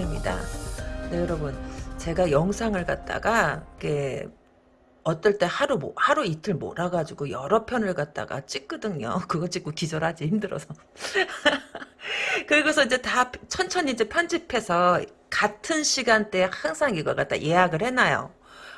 이큰타로입니다. 네, 여러분. 제가 영상을 갖다가, 어떨 때 하루, 뭐, 하루 이틀 몰아가지고 여러 편을 갖다가 찍거든요. 그거 찍고 기절하지, 힘들어서. 그리고서 이제 다 천천히 이제 편집해서 같은 시간대에 항상 이걸 갖다 예약을 해놔요.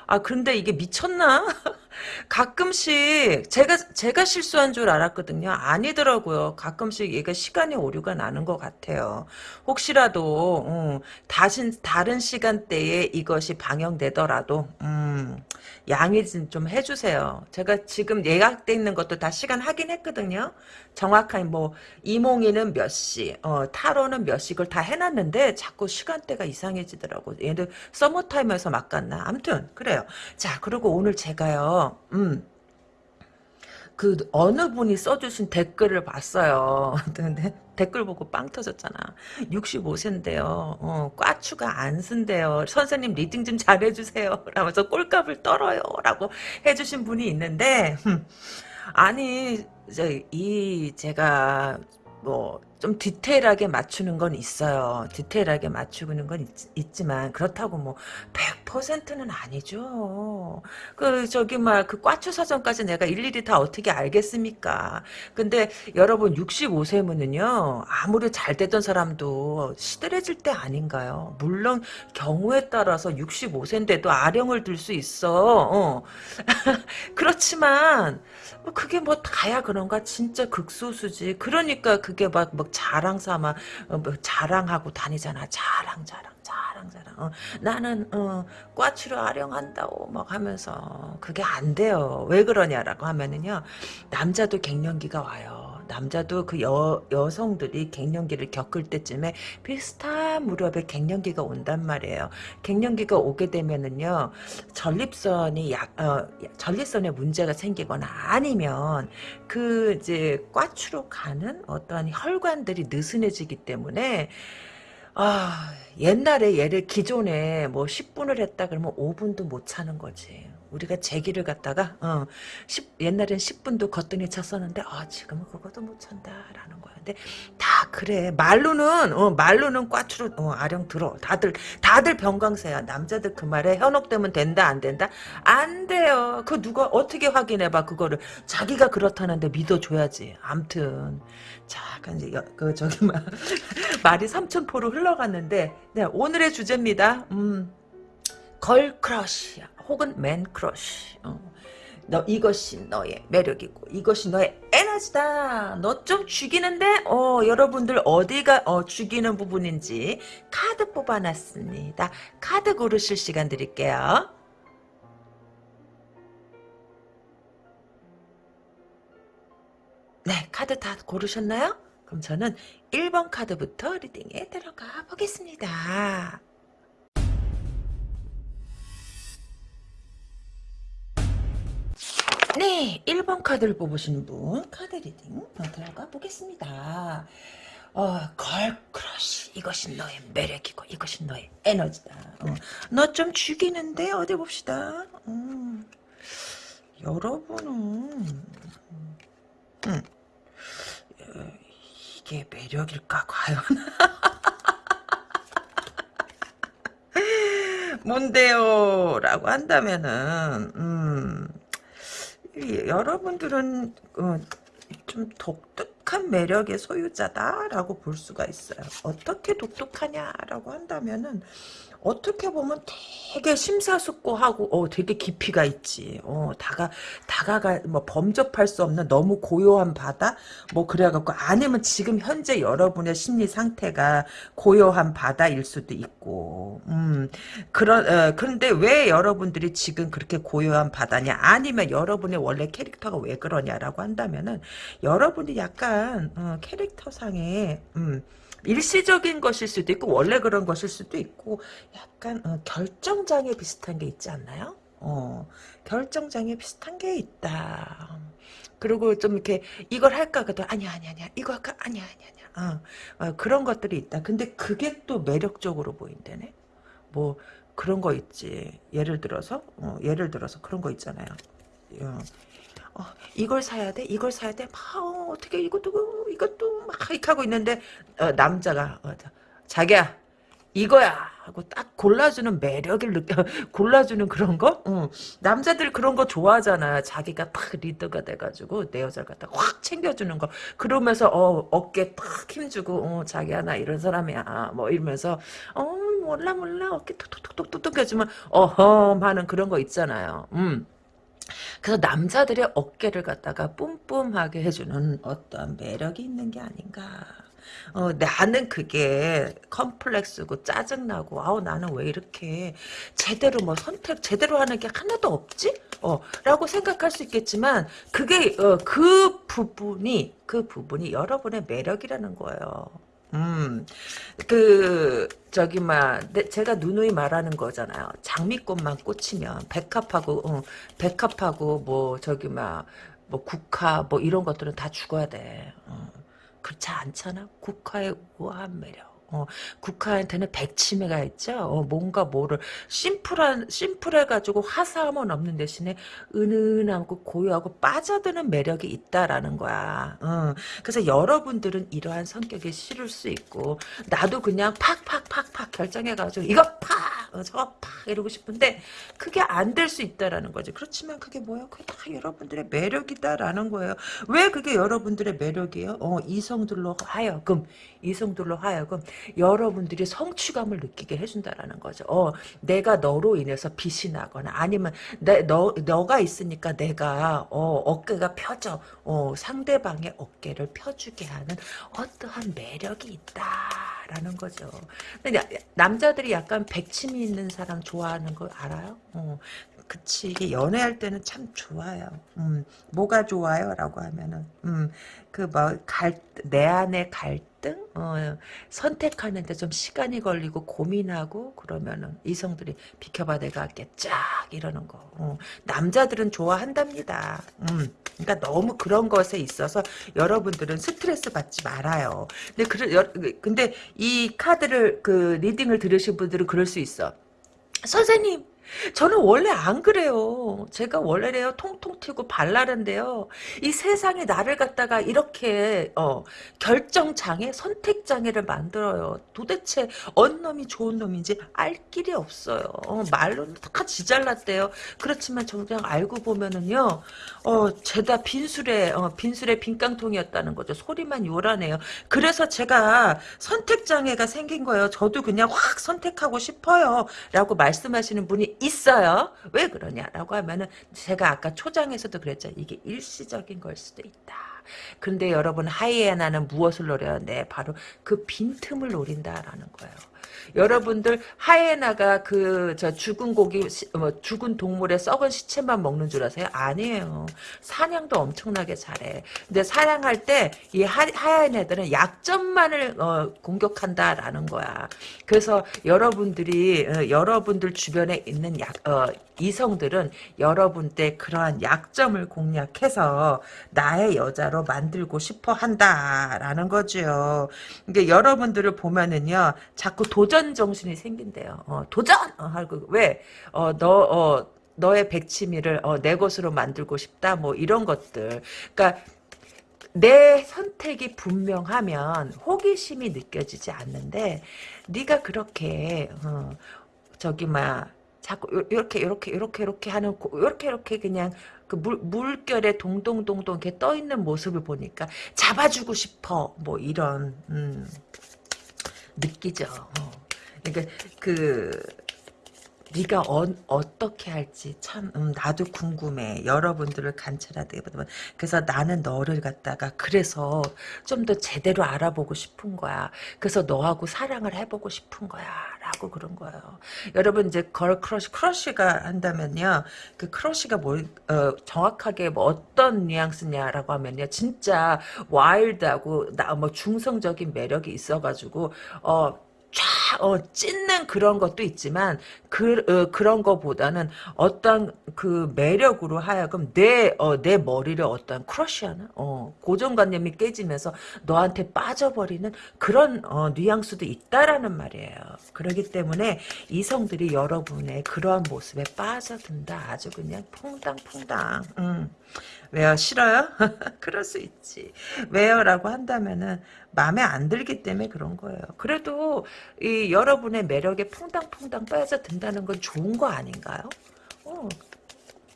아, 근데 이게 미쳤나? 가끔씩 제가 제가 실수한 줄 알았거든요. 아니더라고요. 가끔씩 얘가 시간이 오류가 나는 것 같아요. 혹시라도 음, 다신 다른 시간대에 이것이 방영되더라도 음, 양해 좀 해주세요. 제가 지금 예약돼 있는 것도 다 시간 확인했거든요. 정확한 뭐 이몽이는 몇 시, 어, 타로는 몇 시, 그걸 다 해놨는데 자꾸 시간대가 이상해지더라고. 얘들 서머 타임에서 막 갔나? 아무튼 그래요. 자, 그리고 오늘 제가요. 음. 그 어느 분이 써주신 댓글을 봤어요. 근데 댓글 보고 빵 터졌잖아. 65세인데요. 어, 꽈추가 안 선대요. 선생님 reading 좀 잘해주세요. 라면서 꼴값을 떨어요. 라고 해주신 분이 있는데 아니 이 제가 뭐 좀 디테일하게 맞추는 건 있어요. 디테일하게 맞추는 건 있, 지만 그렇다고 뭐 100%는 아니죠. 그 저기 막 그 꽈추 사정까지 내가 일일이 다 어떻게 알겠습니까? 근데 여러분 65세면은요 아무리 잘 되던 사람도 시들해질 때 아닌가요? 물론 경우에 따라서 65세인데도 아령을 들 수 있어. 어. 그렇지만 뭐 그게 뭐 다야 그런가 진짜 극소수지. 그러니까 그게 막, 막 자랑 삼아 어, 뭐 자랑하고 다니잖아. 자랑 자랑 자랑 자랑. 어, 나는 어, 꽈치로 아령한다고 막 하면서 그게 안 돼요. 왜 그러냐라고 하면은요. 남자도 갱년기가 와요. 남자도 그 여, 여성들이 갱년기를 겪을 때쯤에 비슷한 무렵에 갱년기가 온단 말이에요. 갱년기가 오게 되면은요, 전립선이 약, 어, 전립선에 문제가 생기거나 아니면 그 이제 꽈추로 가는 어떠한 혈관들이 느슨해지기 때문에 아, 옛날에 얘를 기존에 뭐 10분을 했다 그러면 5분도 못 차는 거지. 우리가 제기를 갖다가 어, 10, 옛날엔 10분도 거뜬히 쳤었는데 아 지금은 그것도 못 찬다라는 거야. 근데 다 그래. 말로는 어, 말로는 꽈추로 어, 아령 들어. 다들 다들 병강세야. 남자들 그 말에 현혹되면 된다 안 된다? 안 돼요. 그 누가 어떻게 확인해봐 그거를 자기가 그렇다는데 믿어줘야지. 암튼 자, 이제 그 저기 막 말이 삼천포로 흘러갔는데 네, 오늘의 주제입니다. 음. girl crush야. 혹은 man crush. 어. 너 이것이 너의 매력이고 이것이 너의 에너지다. 너 좀 죽이는데 어 여러분들 어디가 어 죽이는 부분인지 카드 뽑아놨습니다. 카드 고르실 시간 드릴게요. 네 카드 다 고르셨나요? 그럼 저는 1번 카드부터 reading에 들어가 보겠습니다. 네, 1번 카드를 뽑으신 분 카드 reading 들어가 보겠습니다. 어, girl crush 이것이 너의 매력이고 이것이 너의 에너지다. 어, 너 좀 죽이는데 어디 봅시다. 음, 여러분은 음, 이게 매력일까 과연? 뭔데요? 라고 한다면은 음, 여러분들은 어, 좀 독특한 매력의 소유자다라고 볼 수가 있어요. 어떻게 독특하냐라고 한다면은 어떻게 보면 되게 심사숙고하고 어 되게 깊이가 있지. 어 다가 다가가 뭐 범접할 수 없는 너무 고요한 바다? 뭐 그래갖고 아니면 지금 현재 여러분의 심리 상태가 고요한 바다일 수도 있고. 음 그런 어, 그런데 왜 여러분들이 지금 그렇게 고요한 바다냐? 아니면 여러분의 원래 캐릭터가 왜 그러냐라고 한다면은 여러분이 약간 어, 캐릭터상에 음 일시적인 것일 수도 있고 원래 그런 것일 수도 있고 약간 어, 결정장애 비슷한 게 있지 않나요? 어, 결정장애 비슷한 게 있다. 그리고 좀 이렇게 이걸 할까 그도 아니야 아니야 아니야 이거 할까 아니야 아니야 아니야 어, 어, 그런 것들이 있다. 근데 그게 또 매력적으로 보인다네. 뭐 그런 거 있지. 예를 들어서 어, 예를 들어서 그런 거 있잖아요. 어, 어, 이걸 사야 돼, 이걸 사야 돼, 막, 어, 떻게 이것도, 이것도 막 하고 있는데, 어, 남자가, 어, 자기야 이거야 하고 딱 골라주는 매력을 느껴 골라주는 그런 거? 응. 남자들 그런 거 좋아하잖아. 자기가 딱 리더가 돼가지고 내 여자를 갖다 확 챙겨주는 거. 그러면서 어 어깨 딱 힘주고 어 자기야 나 이런 사람이야. 뭐 이러면서 어 몰라 몰라. 어깨 톡톡톡톡 톡 해주면 어험 하는 그런 거 있잖아요. 음. 그래서 남자들의 어깨를 갖다가 뿜뿜하게 해주는 어떤 매력이 있는 게 아닌가 어, 나는 그게 컴플렉스고 짜증나고 아우 나는 왜 이렇게 제대로 뭐 선택 제대로 하는 게 하나도 없지? 어, 라고 생각할 수 있겠지만 그게 어, 그 부분이 그 부분이 여러분의 매력이라는 거예요. 음, 그, 저기, 막, 제가 누누이 말하는 거잖아요. 장미꽃만 꽂히면, 백합하고, 어, 백합하고, 뭐, 저기, 막, 뭐, 국화, 뭐, 이런 것들은 다 죽어야 돼. 어. 그렇지 않잖아. 국화의 우아한 매력. 어, 국화한테는 백치미가 있죠. 어, 뭔가 뭐를 심플한 심플해가지고 화사함은 없는 대신에 은은하고 고요하고 빠져드는 매력이 있다라는 거야. 어, 그래서 여러분들은 이러한 성격이 싫을 수 있고 나도 그냥 팍팍팍팍 결정해가지고 이거 팍 어, 저거 팍 이러고 싶은데 그게 안 될 수 있다라는 거지. 그렇지만 그게 뭐야? 그게 다 여러분들의 매력이다라는 거예요. 왜 그게 여러분들의 매력이에요? 어, 이성들로 하여금 이성들로 하여금 여러분들이 성취감을 느끼게 해준다라는 거죠. 어, 내가 너로 인해서 빛이 나거나 아니면 내, 너, 너가 있으니까 내가 어, 어깨가 펴져 어, 상대방의 어깨를 펴주게 하는 어떠한 매력이 있다라는 거죠. 근데 남자들이 약간 백침이 있는 사람 좋아하는 거 알아요? 어, 그치 이게 연애할 때는 참 좋아요. 음, 뭐가 좋아요? 라고 하면은 음, 그뭐갈내 안에 갈등 어, 선택하는데 좀 시간이 걸리고 고민하고 그러면은 이성들이 비켜봐 내가 할게 쫙 이러는 거 어, 남자들은 좋아한답니다. 음, 그러니까 너무 그런 것에 있어서 여러분들은 스트레스 받지 말아요. 근데 그 근데 이 카드를 그 리딩을 들으신 분들은 그럴 수 있어. 선생님 저는 원래 안 그래요. 제가 원래래요. 통통 튀고 발랄한데요. 이 세상에 나를 갖다가 이렇게 어, 결정장애, 선택장애를 만들어요. 도대체 어느 놈이 좋은 놈인지 알 길이 없어요. 어, 말로는 다 지잘났대요. 그렇지만 정작 알고 보면은요. 어, 죄다 빈술에 어, 빈술에 빈깡통이었다는 거죠. 소리만 요란해요. 그래서 제가 선택장애가 생긴 거예요. 저도 그냥 확 선택하고 싶어요. 라고 말씀하시는 분이 있어요. 왜 그러냐라고 하면은 제가 아까 초장에서도 그랬죠. 이게 일시적인 걸 수도 있다. 근데 여러분 하이에나는 무엇을 노려요? 네, 바로 그 빈틈을 노린다라는 거예요. 여러분들 하이에나가 그 저 죽은 고기 뭐 죽은 동물의 썩은 시체만 먹는 줄 아세요? 아니에요. 사냥도 엄청나게 잘해. 근데 사냥할 때 이 하이에나들은 약점만을 어, 공격한다라는 거야. 그래서 여러분들이 어, 여러분들 주변에 있는 약 어, 이성들은 여러분 때 그러한 약점을 공략해서 나의 여자로 만들고 싶어 한다라는 거죠. 이게 여러분들을 보면은요, 자꾸 도전 정신이 생긴대요. 어, 도전! 어, 하고, 왜? 어, 너, 어, 너의 백치미를 어, 내 것으로 만들고 싶다 뭐 이런 것들 그러니까 내 선택이 분명하면 호기심이 느껴지지 않는데 네가 그렇게 어, 저기 막 자꾸 이렇게 이렇게 이렇게 이렇게 하는 이렇게 이렇게 그냥 그 물, 물결에 동동동동 이렇게 떠 있는 모습을 보니까 잡아주고 싶어 뭐 이런 음, 느끼죠. 어. 그러니까 그 네가 어, 어떻게 할지 참 음, 나도 궁금해. 여러분들을 관찰하다 보면 그래서 나는 너를 갖다가 그래서 좀 더 제대로 알아보고 싶은 거야. 그래서 너하고 사랑을 해보고 싶은 거야. 라고 그런 거예요. 여러분 이제 girl crush crush가 한다면요. 그 crush가 뭐 어, 정확하게 뭐 어떤 뉘앙스냐라고 하면요. 진짜 와일드하고 나 뭐 중성적인 매력이 있어가지고 어 쫙, 어, 찢는 그런 것도 있지만, 그, 어, 그런 것보다는 어떤 그 매력으로 하여금 내, 어, 내 머리를 어떤 crush하는, 어, 고정관념이 깨지면서 너한테 빠져버리는 그런, 어, 뉘앙스도 있다라는 말이에요. 그렇기 때문에 이성들이 여러분의 그러한 모습에 빠져든다. 아주 그냥 퐁당퐁당. 음. 왜요? 싫어요? 그럴 수 있지. 왜요? 라고 한다면은, 마음에 안 들기 때문에 그런 거예요. 그래도 이 여러분의 매력에 퐁당퐁당 빠져든다는 건 좋은 거 아닌가요? 어,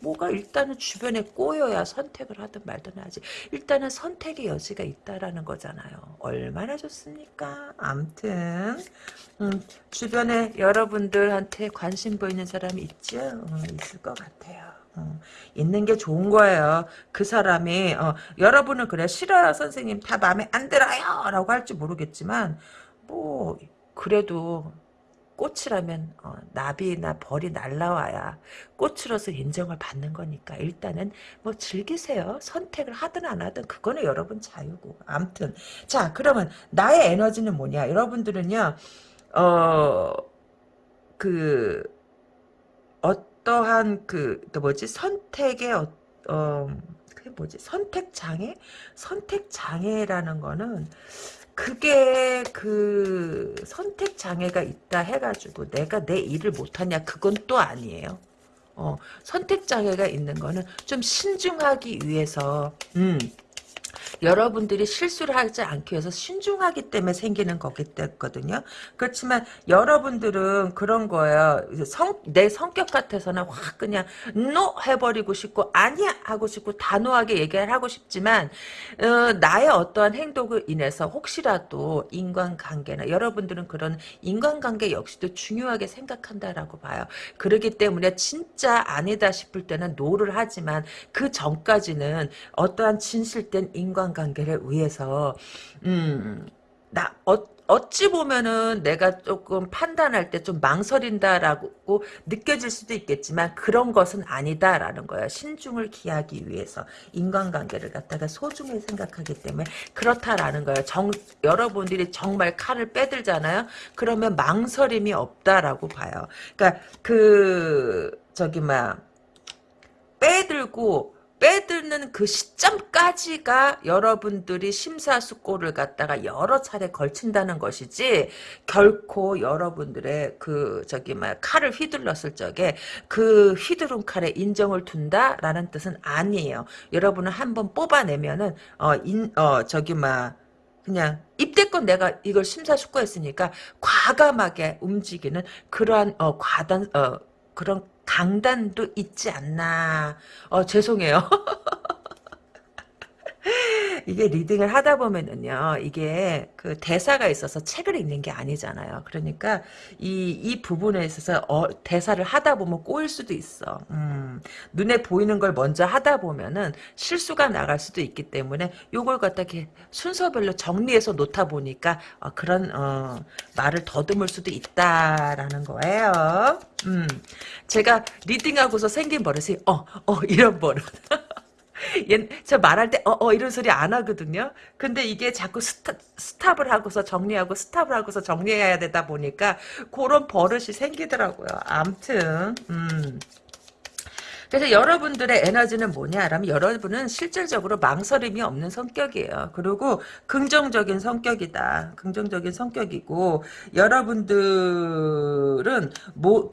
뭐가 일단은 주변에 꼬여야 선택을 하든 말든 하지. 일단은 선택의 여지가 있다라는 거잖아요. 얼마나 좋습니까? 암튼 음, 주변에 여러분들한테 관심 보이는 사람이 있죠? 음, 있을 것 같아요. 어, 있는 게 좋은 거예요. 그 사람이 어, 여러분은 그래 싫어요 선생님 다 마음에 안 들어요 라고 할지 모르겠지만 뭐 그래도 꽃이라면 어, 나비나 벌이 날라와야 꽃으로서 인정을 받는 거니까 일단은 뭐 즐기세요. 선택을 하든 안 하든 그거는 여러분 자유고. 암튼 자 그러면 나의 에너지는 뭐냐? 여러분들은요. 어그 어 떠한 그 뭐지? 선택의 어, 어 그게 뭐지? 선택 장애? 선택 장애라는 거는 그게 그 선택 장애가 있다 해가지고 내가 내 일을 못하냐 그건 또 아니에요. 어, 선택 장애가 있는 거는 좀 신중하기 위해서 음, 여러분들이 실수를 하지 않기 위해서 신중하기 때문에 생기는 거기 때거든요. 그렇지만 여러분들은 그런 거예요. 성, 내 성격 같아서는 확 그냥 노 해버리고 싶고 아니야 하고 싶고 단호하게 얘기를 하고 싶지만 어, 나의 어떠한 행동을 인해서 혹시라도 인간관계나 여러분들은 그런 인간관계 역시도 중요하게 생각한다라고 봐요. 그러기 때문에 진짜 아니다 싶을 때는 no를 하지만 그 전까지는 어떠한 진실된 인간 관계를 위해서 음 나 어, 어찌 보면은 내가 조금 판단할 때 좀 망설인다라고 느껴질 수도 있겠지만 그런 것은 아니다라는 거야. 신중을 기하기 위해서 인간관계를 갖다가 소중히 생각하기 때문에 그렇다라는 거예요. 정, 여러분들이 정말 칼을 빼들잖아요. 그러면 망설임이 없다라고 봐요. 그러니까 그 저기 막 빼들고 빼드는 그 시점까지가 여러분들이 심사숙고를 갖다가 여러 차례 걸친다는 것이지 결코 여러분들의 그 저기 막 칼을 휘둘렀을 적에 그 휘두른 칼에 인정을 둔다라는 뜻은 아니에요. 여러분은 한번 뽑아내면은 어인 어 저기 막 그냥 입대껏 내가 이걸 심사숙고했으니까 과감하게 움직이는 그러한 어 과단 어 그런 강단도 있지 않나. 어, 죄송해요. 이게 리딩을 하다 보면은요, 이게 그 대사가 있어서 책을 읽는 게 아니잖아요. 그러니까 이, 이 부분에 있어서 어, 대사를 하다 보면 꼬일 수도 있어. 음, 눈에 보이는 걸 먼저 하다 보면은 실수가 나갈 수도 있기 때문에 요걸 갖다 이렇게 순서별로 정리해서 놓다 보니까 어, 그런, 어, 말을 더듬을 수도 있다라는 거예요. 음, 제가 reading하고서 생긴 버릇이, 어, 어, 이런 버릇. 저 말할 때, 어, 어, 이런 소리 안 하거든요. 근데 이게 자꾸 스타, stop을 하고서 정리하고, stop을 하고서 정리해야 되다 보니까, 그런 버릇이 생기더라고요. 암튼, 음. 그래서 여러분들의 에너지는 뭐냐라면 여러분은 실질적으로 망설임이 없는 성격이에요. 그리고 긍정적인 성격이다. 긍정적인 성격이고 여러분들은 뭐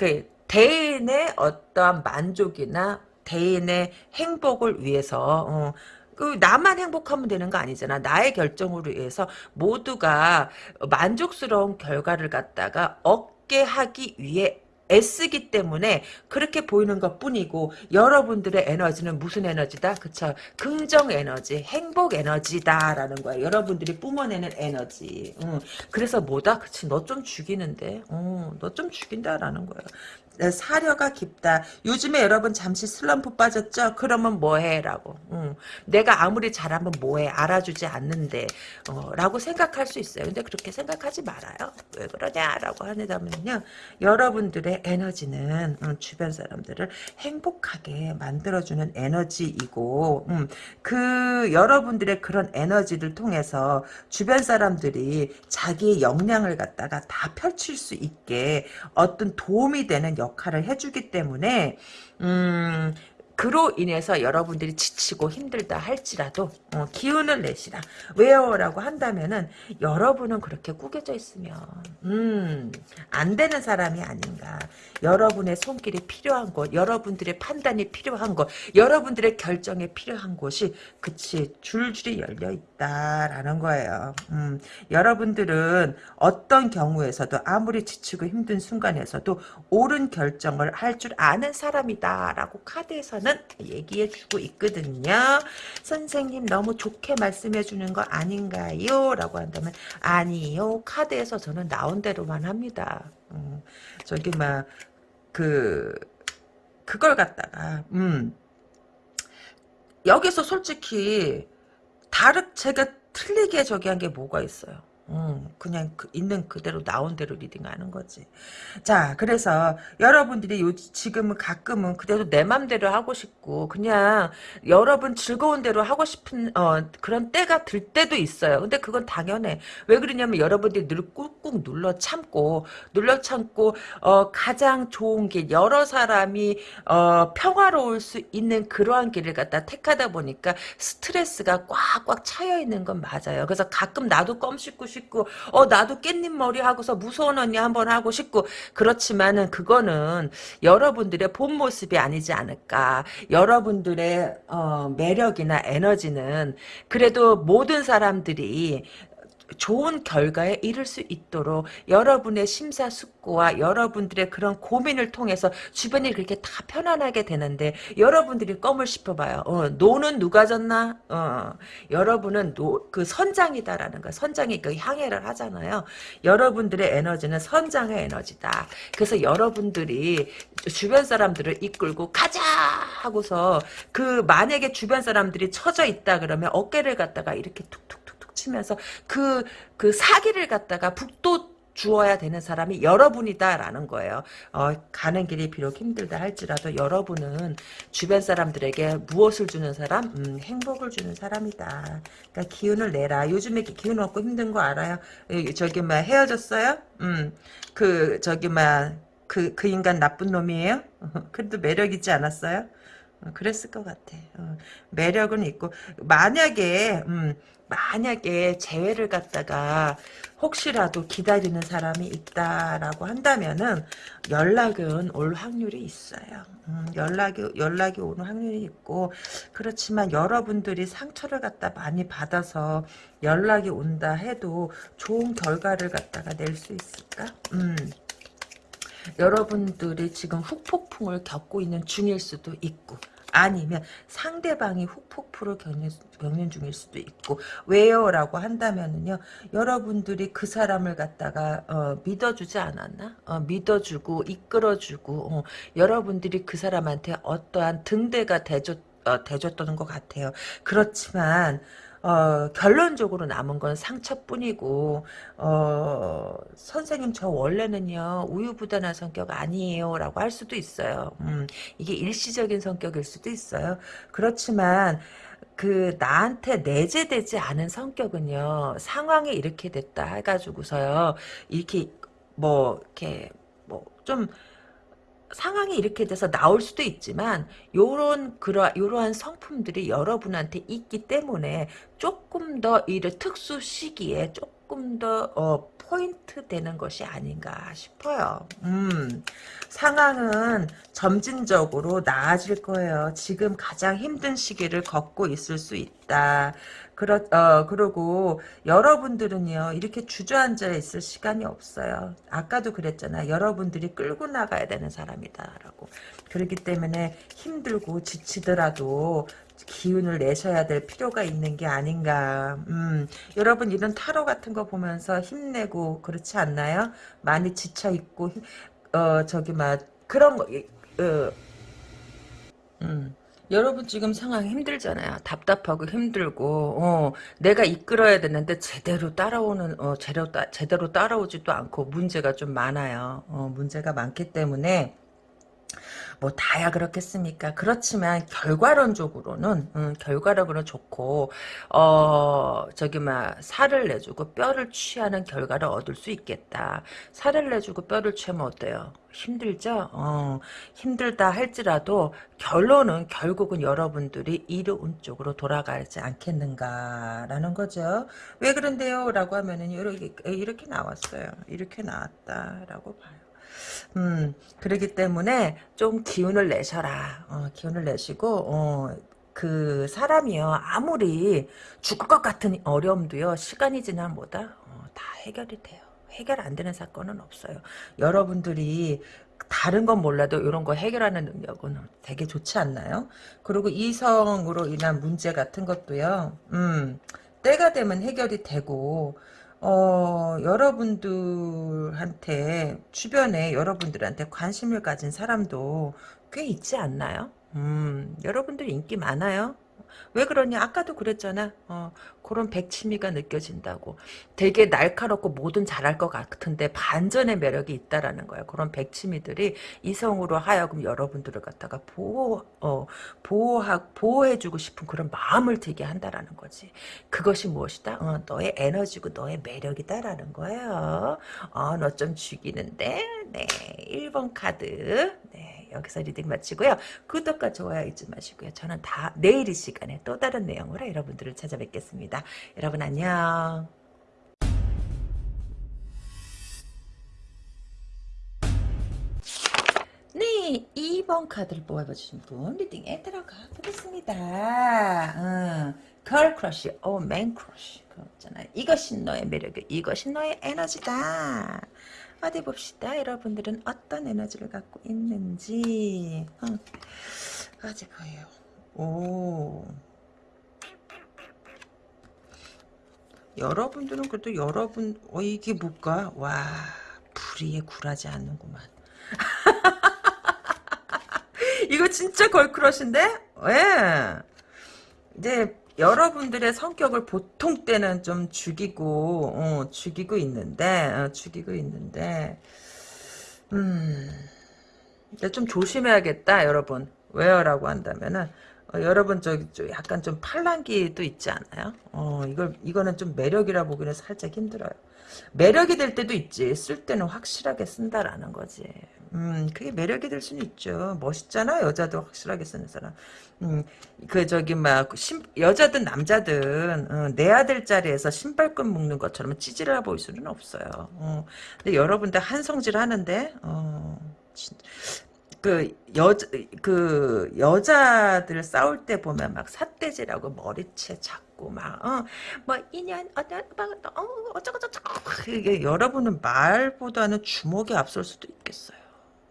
대인의 어떠한 만족이나 대인의 행복을 위해서 어, 그 나만 행복하면 되는 거 아니잖아. 나의 결정으로 위해서 모두가 만족스러운 결과를 갖다가 얻게 하기 위해 애쓰기 때문에 그렇게 보이는 것 뿐이고 여러분들의 에너지는 무슨 에너지다? 그쵸? 긍정 에너지, 행복 에너지다라는 거야. 여러분들이 뿜어내는 에너지. 응. 그래서 뭐다? 그치? 너 좀 죽이는데. 어, 너 좀 죽인다라는 거야. 사려가 깊다. 요즘에 여러분 잠시 슬럼프 빠졌죠? 그러면 뭐해? 라고. 응. 내가 아무리 잘하면 뭐해? 알아주지 않는데. 어, 라고 생각할 수 있어요. 근데 그렇게 생각하지 말아요. 왜 그러냐? 라고 하다면요. 여러분들의 에너지는 음, 주변 사람들을 행복하게 만들어주는 에너지이고 음, 그 여러분들의 그런 에너지를 통해서 주변 사람들이 자기의 역량을 갖다가 다 펼칠 수 있게 어떤 도움이 되는 역할을 해주기 때문에 음, 그로 인해서 여러분들이 지치고 힘들다 할지라도 어, 기운을 내시라. 왜요? 라고 한다면은 여러분은 그렇게 꾸겨져 있으면 음, 안 되는 사람이 아닌가. 여러분의 손길이 필요한 곳, 여러분들의 판단이 필요한 곳, 여러분들의 결정이 필요한 곳이 그치 줄줄이 열려 있다라는 거예요. 음, 여러분들은 어떤 경우에서도 아무리 지치고 힘든 순간에서도 옳은 결정을 할 줄 아는 사람이다라고 카드에서 는 얘기해주고 있거든요. 선생님 너무 좋게 말씀해주는 거 아닌가요? 라고 한다면 아니요. 카드에서 저는 나온 대로만 합니다. 음, 저기 막 그 그걸 갖다가 음 여기서 솔직히 다르 제가 틀리게 저기 한 게 뭐가 있어요. 음, 그냥 그 있는 그대로 나온 대로 리딩하는 거지. 자, 그래서 여러분들이 요 지금은 가끔은 그래도 내 맘대로 하고 싶고 그냥 여러분 즐거운 대로 하고 싶은 어, 그런 때가 들 때도 있어요. 근데 그건 당연해. 왜 그러냐면 여러분들이 늘 꾹꾹 눌러 참고 눌러 참고 어, 가장 좋은 길 여러 사람이 어, 평화로울 수 있는 그러한 길을 갖다 택하다 보니까 스트레스가 꽉꽉 차여 있는 건 맞아요. 그래서 가끔 나도 껌 씹고 싶고 어 나도 깻잎 머리 하고서 무서운 언니 한번 하고 싶고. 그렇지만은 그거는 여러분들의 본 모습이 아니지 않을까. 여러분들의 어, 매력이나 에너지는 그래도 모든 사람들이 좋은 결과에 이를 수 있도록 여러분의 심사숙고와 여러분들의 그런 고민을 통해서 주변이 그렇게 다 편안하게 되는데 여러분들이 껌을 씹어봐요. 어, 노는 누가 졌나? 어, 여러분은 노, 그 선장이다라는 거. 선장이 그 항해를 하잖아요. 여러분들의 에너지는 선장의 에너지다. 그래서 여러분들이 주변 사람들을 이끌고 가자 하고서 그 만약에 주변 사람들이 처져 있다 그러면 어깨를 갖다가 이렇게 툭툭 치면서 그, 그 사기를 갖다가 북도 주어야 되는 사람이 여러분이다라는 거예요. 어, 가는 길이 비록 힘들다 할지라도 여러분은 주변 사람들에게 무엇을 주는 사람? 음, 행복을 주는 사람이다. 그러니까 기운을 내라. 요즘에 기운 없고 힘든 거 알아요? 저기 막 헤어졌어요? 음, 그 저기 막 그그 그 인간 나쁜 놈이에요? 그래도 매력 있지 않았어요? 어, 그랬을 것 같아. 어, 매력은 있고 만약에 음, 만약에 재회를 갖다가 혹시라도 기다리는 사람이 있다라고 한다면은 연락은 올 확률이 있어요. 음, 연락이 연락이 오는 확률이 있고 그렇지만 여러분들이 상처를 갖다 많이 받아서 연락이 온다 해도 좋은 결과를 갖다가 낼 수 있을까? 음. 여러분들이 지금 훅폭풍을 겪고 있는 중일 수도 있고 아니면 상대방이 후폭풍을 겪는, 겪는 중일 수도 있고 왜요? 라고 한다면은요 여러분들이 그 사람을 갖다가 어, 믿어주지 않았나? 어, 믿어주고 이끌어주고 어, 여러분들이 그 사람한테 어떠한 등대가 돼줬, 어, 돼줬던 것 같아요 그렇지만 어, 결론적으로 남은 건 상처뿐이고 어, 선생님 저 원래는요 우유부단한 성격 아니에요 라고 할 수도 있어요. 음, 이게 일시적인 성격일 수도 있어요. 그렇지만 그 나한테 내재되지 않은 성격은요 상황이 이렇게 됐다 해가지고서요 이렇게 뭐 이렇게 뭐좀 상황이 이렇게 돼서 나올 수도 있지만 요런 그러 요러한 성품들이 여러분한테 있기 때문에 조금 더 이를 특수 시기에 조금 더 어, 포인트 되는 것이 아닌가 싶어요. 음, 상황은 점진적으로 나아질 거예요. 지금 가장 힘든 시기를 걷고 있을 수 있다. 그렇, 어, 그러고 여러분들은요, 이렇게 주저앉아 있을 시간이 없어요. 아까도 그랬잖아. 여러분들이 끌고 나가야 되는 사람이다 라고. 그렇기 때문에 힘들고 지치더라도 기운을 내셔야 될 필요가 있는 게 아닌가. 음, 여러분 이런 타로 같은 거 보면서 힘내고 그렇지 않나요? 많이 지쳐 있고 어 저기 막 그런 거 어, 음. 여러분 지금 상황 힘들잖아요. 답답하고 힘들고 어, 내가 이끌어야 되는데 제대로 따라오는 어, 제대로, 따, 제대로 따라오지도 않고 문제가 좀 많아요. 어, 문제가 많기 때문에 뭐 다야 그렇겠습니까? 그렇지만 결과론적으로는 음, 결과론으로 좋고 어 저기 막 살을 내주고 뼈를 취하는 결과를 얻을 수 있겠다. 살을 내주고 뼈를 취하면 어때요? 힘들죠? 어, 힘들다 할지라도 결론은 결국은 여러분들이 이로운 쪽으로 돌아가지 않겠는가라는 거죠. 왜 그런데요? 라고 하면은 이렇게, 이렇게 나왔어요. 이렇게 나왔다라고 봐요. 음, 그러기 때문에 좀 기운을 내셔라. 어, 기운을 내시고, 어, 그 사람이요. 아무리 죽을 것 같은 어려움도요. 시간이 지나면 뭐다? 어, 다 해결이 돼요. 해결 안 되는 사건은 없어요. 여러분들이 다른 건 몰라도 이런 거 해결하는 능력은 되게 좋지 않나요? 그리고 이성으로 인한 문제 같은 것도요. 음, 때가 되면 해결이 되고 어, 여러분들한테 주변에 여러분들한테 관심을 가진 사람도 꽤 있지 않나요? 음, 여러분들 인기 많아요. 왜 그러냐? 아까도 그랬잖아. 어, 그런 백치미가 느껴진다고. 되게 날카롭고 뭐든 잘할 것 같은데 반전의 매력이 있다라는 거야. 그런 백치미들이 이성으로 하여금 여러분들을 갖다가 보호, 어, 보호하, 보호해주고 싶은 그런 마음을 들게 한다라는 거지. 그것이 무엇이다? 어, 너의 에너지고 너의 매력이다라는 거예요. 어, 너 좀 죽이는데? 네. 1번 카드. 네. 여기서 reading 마치고요. 구독과 좋아요 잊지 마시고요. 저는 다 내일 이 시간에 또 다른 내용으로 여러분들을 찾아뵙겠습니다. 여러분 안녕. 네, 2번 카드를 뽑아주신 분 reading에 들어가 보겠습니다. 음, girl crush, 오, man crush. 그렇잖아요. 이것이 너의 매력이 이것이 너의 에너지다. 어디 봅시다. 여러분들은 어떤 에너지를 갖고 있는지. 어. 어디 보여요. 오. 여러분들은 그래도 여러분 어 이게 뭘까? 와 불의에 굴하지 않는구만. 이거 진짜 걸크러쉬인데? 예. 이제 여러분들의 성격을 보통 때는 좀 죽이고 어, 죽이고 있는데 어, 죽이고 있는데 음, 좀 조심해야겠다 여러분 왜요라고 한다면은 어, 여러분 저기 좀 약간 좀 팔랑기도 있지 않아요? 어 이걸 이거는 좀 매력이라 보기는 살짝 힘들어요. 매력이 될 때도 있지. 쓸 때는 확실하게 쓴다라는 거지. 음, 그게 매력이 될 수는 있죠. 멋있잖아, 여자도 확실하게 쓰는 사람. 음, 그, 저기, 막, 신, 여자든 남자든, 어, 내야 될 자리에서 신발끈 묶는 것처럼 찌질해 보일 수는 없어요. 어, 근데 여러분들 한성질 하는데, 어, 진, 그, 여, 그, 여자들 싸울 때 보면 막 삿대질하고 머리채 잡고 막, 어, 뭐, 인연, 어떤, 어, 어쩌고저쩌고. 그게 여러분은 말보다는 주먹이 앞설 수도 있겠어요.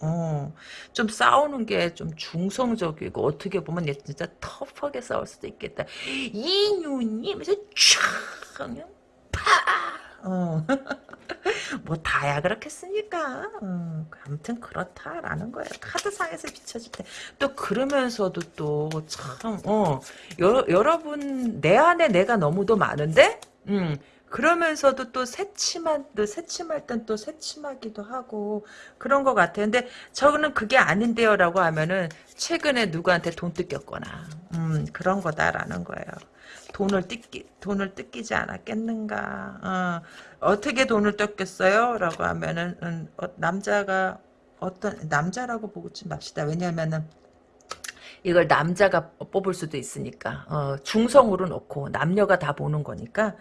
어, 좀 싸우는 게 좀 중성적이고 어떻게 보면 얘 진짜 터프하게 싸울 수도 있겠다. 이윤이 면서 촥 그냥 파. 어. 뭐 다야 그렇겠습니까? 음, 아무튼 그렇다라는 거예요. 카드상에서 비춰질 때. 또 그러면서도 또 참, 어, 여, 여러분, 내 안에 내가 너무도 많은데? 음, 그러면서도 또 새침한, 또 새침할 땐 또 새침하기도 하고, 그런 것 같아요. 근데 저는 그게 아닌데요. 라고 하면은, 최근에 누구한테 돈 뜯겼거나, 음, 그런 거다라는 거예요. 돈을 뜯기, 돈을 뜯기지 않았겠는가. 어, 떻게 돈을 뜯겼어요? 라고 하면은, 음, 어, 남자가, 어떤, 남자라고 보지 맙시다. 왜냐면은, 이걸 남자가 뽑을 수도 있으니까, 어, 중성으로 놓고, 남녀가 다 보는 거니까,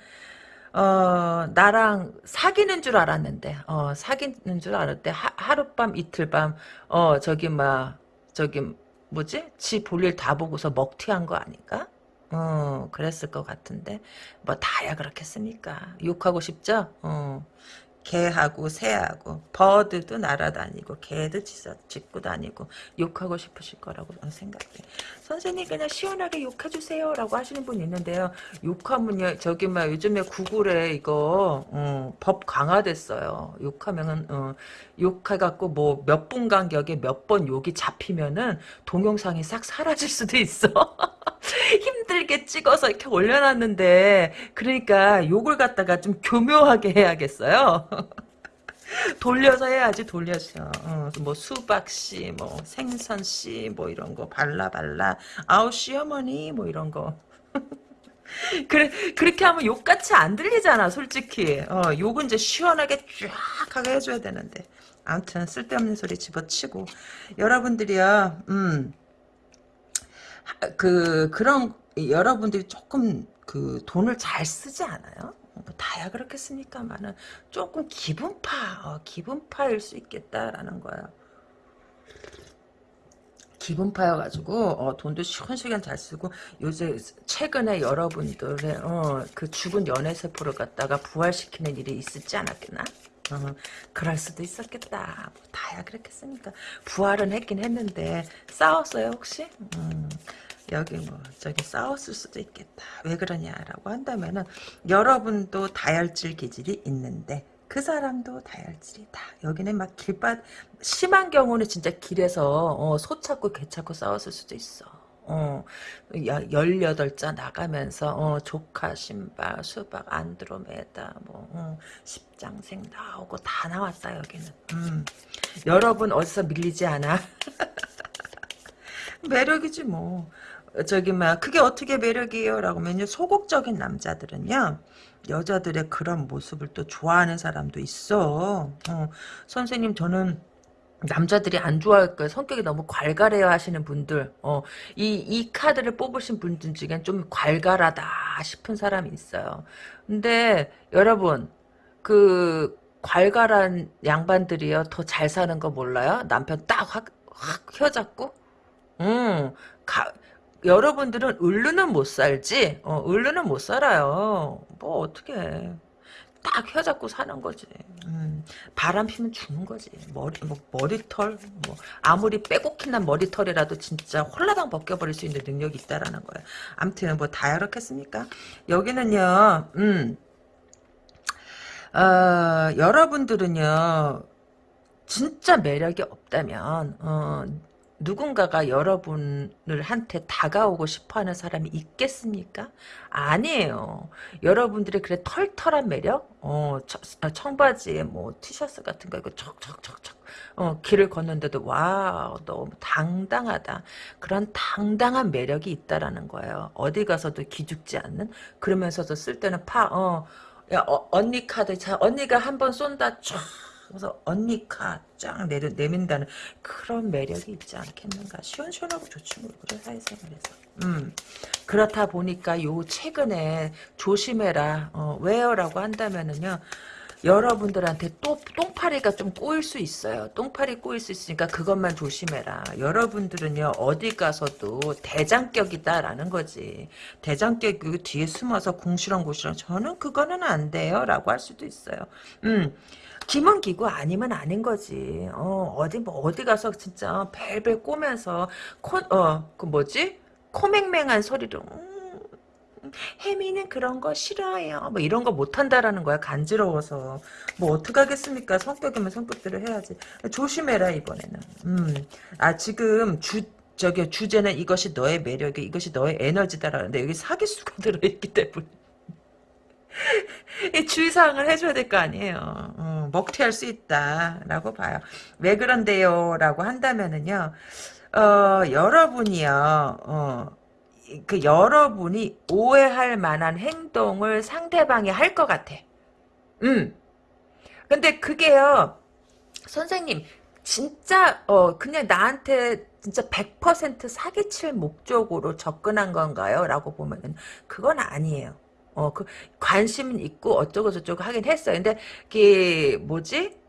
어, 나랑 사귀는 줄 알았는데, 어, 사귀는 줄 알았대. 하, 하룻밤, 이틀밤, 어, 저기, 막, 저기, 뭐지? 지 볼일 다 보고서 먹튀한 거 아닌가? 어, 그랬을 것 같은데. 뭐, 다야 그렇겠습니까? 욕하고 싶죠? 어. 개하고 새하고 버드도 날아다니고 개도 짖고 다니고 욕하고 싶으실 거라고 저는 생각해 선생님 그냥 시원하게 욕해주세요 라고 하시는 분 있는데요 욕하면요 저기 막 요즘에 구글에 이거 어, 법 강화됐어요 욕하면은 어, 욕해갖고 뭐 몇 분 간격에 몇 번 욕이 잡히면은 동영상이 싹 사라질 수도 있어 힘들게 찍어서 이렇게 올려놨는데 그러니까 욕을 갖다가 좀 교묘하게 해야겠어요. 돌려서 해야지 돌려서. 어, 뭐 수박씨 뭐 생선씨 뭐 이런 거 발라발라. 아우 시어머니 뭐 이런 거. 그래 그렇게 하면 욕같이 안 들리잖아 솔직히. 어, 욕은 이제 시원하게 쫙 하게 해줘야 되는데. 아무튼 쓸데없는 소리 집어치고. 여러분들이요 음 그 그런 여러분들이 조금 그 돈을 잘 쓰지 않아요? 뭐 다야 그렇겠습니까만은 조금 기분파 어, 기분파일 수 있겠다라는 거예요. 기분파여가지고 어, 돈도 시원시원 잘 쓰고 요새 최근에 여러분들의 어, 그 죽은 연애세포를 갖다가 부활시키는 일이 있었지 않았겠나? 어, 그럴 수도 있었겠다. 뭐 다야 그렇겠습니까? 부활은 했긴 했는데 싸웠어요 혹시? 음, 여기 뭐 저기 싸웠을 수도 있겠다. 왜 그러냐라고 한다면은 여러분도 다혈질 기질이 있는데 그 사람도 다혈질이다. 여기는 막 길바 심한 경우는 진짜 길에서 어, 소 찾고 개 찾고 싸웠을 수도 있어. 어, 18자 나가면서, 어, 조카, 신발, 수박, 안드로메다, 뭐, 어, 십장생 나오고 다 나왔다, 여기는. 음. 여러분, 어디서 밀리지 않아? 매력이지, 뭐. 저기, 막, 그게 어떻게 매력이에요? 라고 하면요, 소극적인 남자들은요, 여자들의 그런 모습을 또 좋아하는 사람도 있어. 어, 선생님, 저는, 남자들이 안 좋아할 거예요. 성격이 너무 괄괄해야 하시는 분들, 어, 이, 이 카드를 뽑으신 분들 중엔 좀 괄괄하다 싶은 사람이 있어요. 근데, 여러분, 그, 괄괄한 양반들이요, 더 잘 사는 거 몰라요? 남편 딱 확, 확 혀잡고? 음, 가, 여러분들은 을르는 못 살지, 어, 을르는 못 살아요. 뭐, 어떻게 딱 혀잡고 사는 거지. 음, 바람 피면 죽는 거지. 머리, 뭐, 머리털, 뭐, 아무리 빼곡히 난 머리털이라도 진짜 홀라당 벗겨버릴 수 있는 능력이 있다라는 거예요. 암튼, 뭐, 다 이렇겠습니까? 여기는요, 음, 어, 여러분들은요, 진짜 매력이 없다면, 어, 누군가가 여러분을 한테 다가오고 싶어하는 사람이 있겠습니까? 아니에요. 여러분들의 그래 털털한 매력, 어, 아, 청바지에 뭐 티셔츠 같은 거 이거 척척척척 어, 길을 걷는데도 와 너무 당당하다. 그런 당당한 매력이 있다라는 거예요. 어디 가서도 기죽지 않는 그러면서도 쓸 때는 파 어. 야, 어, 언니 카드, 자, 언니가 한 번 쏜다, 쫙. 그래서 언니 카쫙 내민다는 그런 매력이 있지 않겠는가. 시원시원하고 좋지 뭐. 그래, 사회생활에서. 음. 그렇다 보니까 요 최근에 조심해라. 어, 왜요? 라고 한다면은요. 여러분들한테 또 똥파리가 좀 꼬일 수 있어요. 똥파리 꼬일 수 있으니까 그것만 조심해라. 여러분들은요 어디 가서도 대장격이다라는 거지. 대장격 그 뒤에 숨어서 궁시렁궁시렁 저는 그거는 안 돼요라고 할 수도 있어요. 음. 기면 기고 아니면 아닌 거지. 어, 어디 뭐 어디 가서 진짜 벨벨 꼬면서 코어그 뭐지? 코맹맹한 소리로 음, 혜미는 그런 거 싫어해요. 뭐 이런 거 못한다라는 거야. 간지러워서. 뭐 어떡하겠습니까? 성격이면 성격대로 해야지. 조심해라 이번에는. 음. 아 지금 주 저기 주제는 이것이 너의 매력이 이것이 너의 에너지다라는데 여기 사기수가 들어있기 때문에 주의사항을 해줘야 될 거 아니에요. 어, 먹튀할 수 있다라고 봐요. 왜 그런데요? 라고 한다면은요. 어, 여러분이요. 어, 그 여러분이 오해할 만한 행동을 상대방이 할 것 같아. 음. 근데 그게요. 선생님 진짜 어 그냥 나한테 진짜 100% 사기칠 목적으로 접근한 건가요? 라고 보면은 그건 아니에요. 어, 그, 관심은 있고, 어쩌고 저쩌고 하긴 했어요. 근데, 그, 뭐지?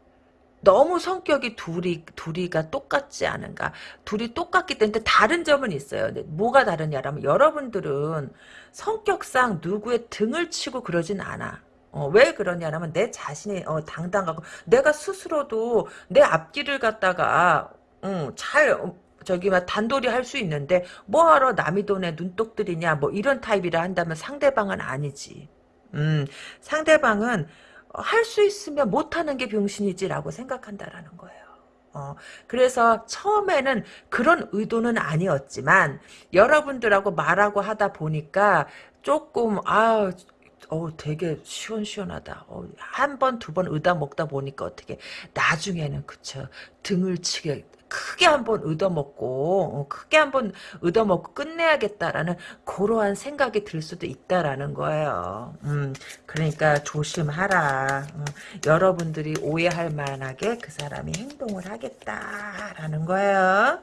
너무 성격이 둘이, 둘이가 똑같지 않은가. 둘이 똑같기 때문에 다른 점은 있어요. 뭐가 다르냐라면, 여러분들은 성격상 누구의 등을 치고 그러진 않아. 어, 왜 그러냐면, 내 자신이, 어, 당당하고, 내가 스스로도 내 앞길을 갖다가, 음, 잘, 어, 저기 막 단돌이 할 수 있는데 뭐하러 남의 돈에 눈독 들이냐 뭐 이런 타입이라 한다면 상대방은 아니지. 음 상대방은 할 수 있으면 못하는 게 병신이지라고 생각한다라는 거예요. 어, 그래서 처음에는 그런 의도는 아니었지만 여러분들하고 말하고 하다 보니까 조금 아 어 되게 시원시원하다. 어, 한 번, 두 번 의다 먹다 보니까 어떻게, 나중에는, 그쵸. 등을 치게, 크게 한번 얻어먹고 어, 크게 한번 얻어먹고 끝내야겠다라는 그러한 생각이 들 수도 있다라는 거예요. 음, 그러니까 조심하라. 어, 여러분들이 오해할 만하게 그 사람이 행동을 하겠다라는 거예요.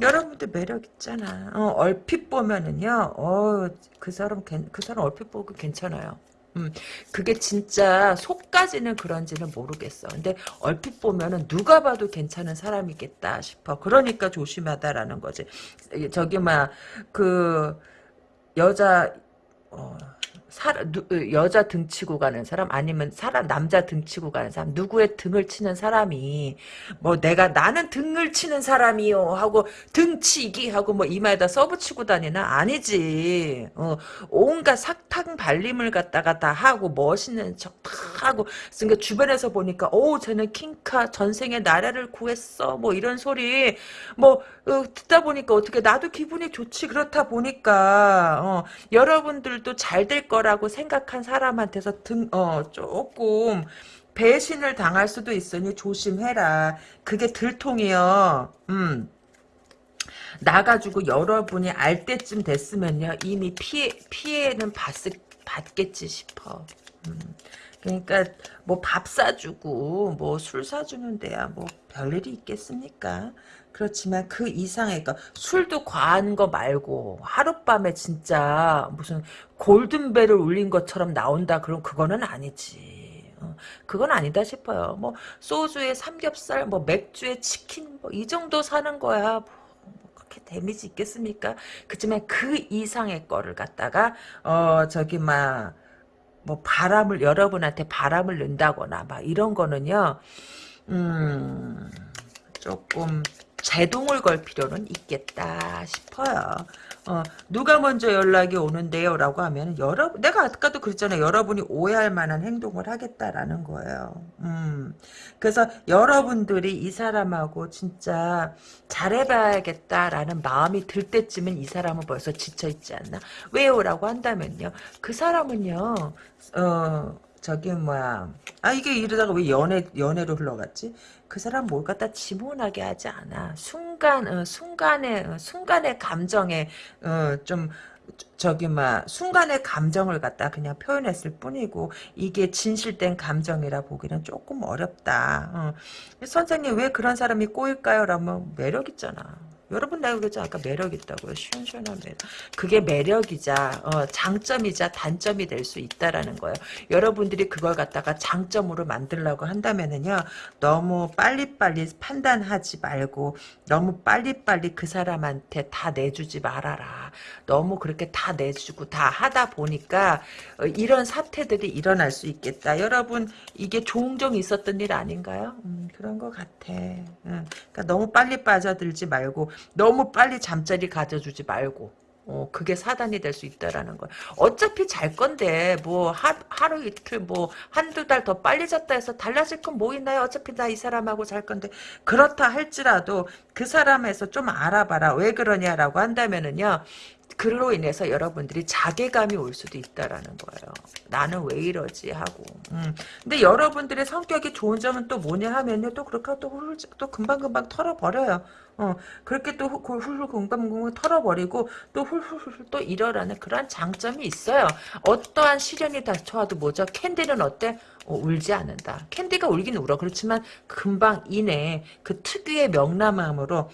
여러분들 매력 있잖아. 어, 얼핏 보면은요. 어, 그 사람 그 사람 얼핏 보고 괜찮아요. 음, 그게 진짜 속까지는 그런지는 모르겠어. 근데 얼핏 보면은 누가 봐도 괜찮은 사람이겠다 싶어. 그러니까 조심하다라는 거지. 저기 막 그 여자 어, 여자 등치고 가는 사람 아니면 사람 남자 등치고 가는 사람 누구의 등을 치는 사람이 뭐 내가 나는 등을 치는 사람이요 하고 등치기 하고 뭐 이마에다 써붙이고 다니나? 아니지. 어, 온갖 사탕 발림을 갖다가 다 하고 멋있는 척 다 하고 그러니까 주변에서 보니까 오 쟤는 킹카 전생에 나라를 구했어 뭐 이런 소리. 뭐 어, 듣다 보니까 어떻게 나도 기분이 좋지 그렇다 보니까 어, 여러분들도 잘 될 거 라고 생각한 사람한테서 등 어, 조금 배신을 당할 수도 있으니 조심해라. 그게 들통이요. 음. 나가지고 여러분이 알 때쯤 됐으면요 이미 피해 피해는 받, 받겠지 싶어. 음. 그러니까 뭐 밥 사주고 뭐 술 사주는 데야 뭐 별일이 있겠습니까? 그렇지만 그 이상의 거 술도 과한 거 말고 하룻밤에 진짜 무슨 골든벨을 울린 것처럼 나온다 그럼 그거는 아니지. 어, 그건 아니다 싶어요. 뭐 소주에 삼겹살, 뭐 맥주에 치킨 뭐 이 정도 사는 거야. 뭐, 뭐 데미지 있겠습니까? 그지만 그 이상의 거를 갖다가 어 저기 막 뭐 바람을 여러분한테 바람을 넣는다거나 막 이런 거는요. 음 조금 제동을 걸 필요는 있겠다 싶어요. 어, 누가 먼저 연락이 오는데요? 라고 하면, 여러분, 내가 아까도 그랬잖아요. 여러분이 오해할 만한 행동을 하겠다라는 거예요. 음. 그래서 여러분들이 이 사람하고 진짜 잘해봐야겠다라는 마음이 들 때쯤엔 이 사람은 벌써 지쳐있지 않나? 왜요? 라고 한다면요. 그 사람은요, 어, 저기 뭐야 아 이게 이러다가 왜 연애 연애로 흘러갔지 그 사람 뭘 갖다 지문하게 하지 않아 순간 어, 순간의 어, 순간의 감정에 어, 좀 저기 막 순간의 감정을 갖다 그냥 표현했을 뿐이고 이게 진실된 감정이라 보기는 조금 어렵다. 어. 선생님 왜 그런 사람이 꼬일까요? 라면 매력 있잖아. 여러분 내가 그랬죠 아까 매력 있다고요. 시원시원한 매력. 그게 매력이자 어, 장점이자 단점이 될 수 있다라는 거예요. 여러분들이 그걸 갖다가 장점으로 만들려고 한다면은요 너무 빨리빨리 판단하지 말고 너무 빨리빨리 그 사람한테 다 내주지 말아라. 너무 그렇게 다 내주고 다 하다 보니까 어, 이런 사태들이 일어날 수 있겠다. 여러분 이게 종종 있었던 일 아닌가요? 음, 그런 것 같아. 응. 그러니까 너무 빨리 빠져들지 말고 너무 빨리 잠자리 가져주지 말고 어, 그게 사단이 될 수 있다라는 거야. 어차피 잘 건데, 뭐, 하, 하루 이틀, 뭐, 한두 달 더 빨리 잤다 해서 달라질 건 뭐 있나요? 어차피 나 이 사람하고 잘 건데. 그렇다 할지라도 그 사람에서 좀 알아봐라. 왜 그러냐라고 한다면은요, 그로 인해서 여러분들이 자괴감이 올 수도 있다라는 거예요. 나는 왜 이러지 하고. 음. 근데 여러분들의 성격이 좋은 점은 또 뭐냐 하면요. 또 그렇게 또, 훌, 또 금방금방 털어버려요. 어, 그렇게 또 훌훌 금방금방 털어버리고 또 훌훌훌 또 일어나는 그런 장점이 있어요. 어떠한 시련이 닥쳐와도 뭐죠? 캔디는 어때? 어, 울지 않는다. 캔디가 울긴 울어. 그렇지만 금방 이내 그 특유의 명랑함으로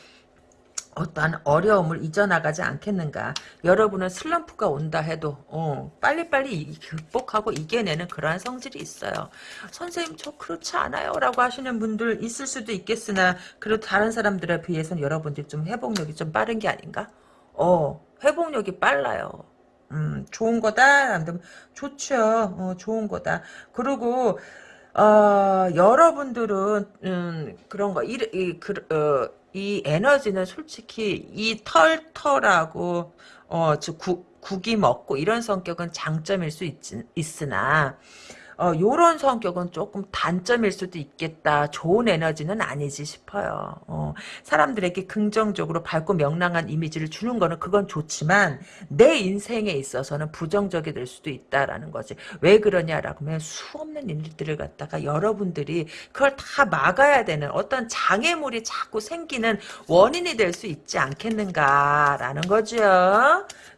어떠한 어려움을 잊어나가지 않겠는가. 여러분은 슬럼프가 온다 해도 어, 빨리빨리 극복하고 이겨내는 그러한 성질이 있어요. 선생님 저 그렇지 않아요 라고 하시는 분들 있을 수도 있겠으나 그래도 다른 사람들에 비해서는 여러분들이 좀 회복력이 좀 빠른 게 아닌가? 어 회복력이 빨라요. 음, 좋은 거다. 좋죠. 어, 좋은 거다. 그리고 어, 여러분들은 음, 그런 거, 이, 이, 그, 어, 이 에너지는 솔직히 이 털털하고 어, 저 구, 국이 먹고 이런 성격은 장점일 수 있, 있으나 어, 요런 성격은 조금 단점일 수도 있겠다. 좋은 에너지는 아니지 싶어요. 어, 사람들에게 긍정적으로 밝고 명랑한 이미지를 주는 거는 그건 좋지만 내 인생에 있어서는 부정적이 될 수도 있다라는 거지. 왜 그러냐라고 하면 수 없는 일들을 갖다가 여러분들이 그걸 다 막아야 되는 어떤 장애물이 자꾸 생기는 원인이 될 수 있지 않겠는가라는 거죠.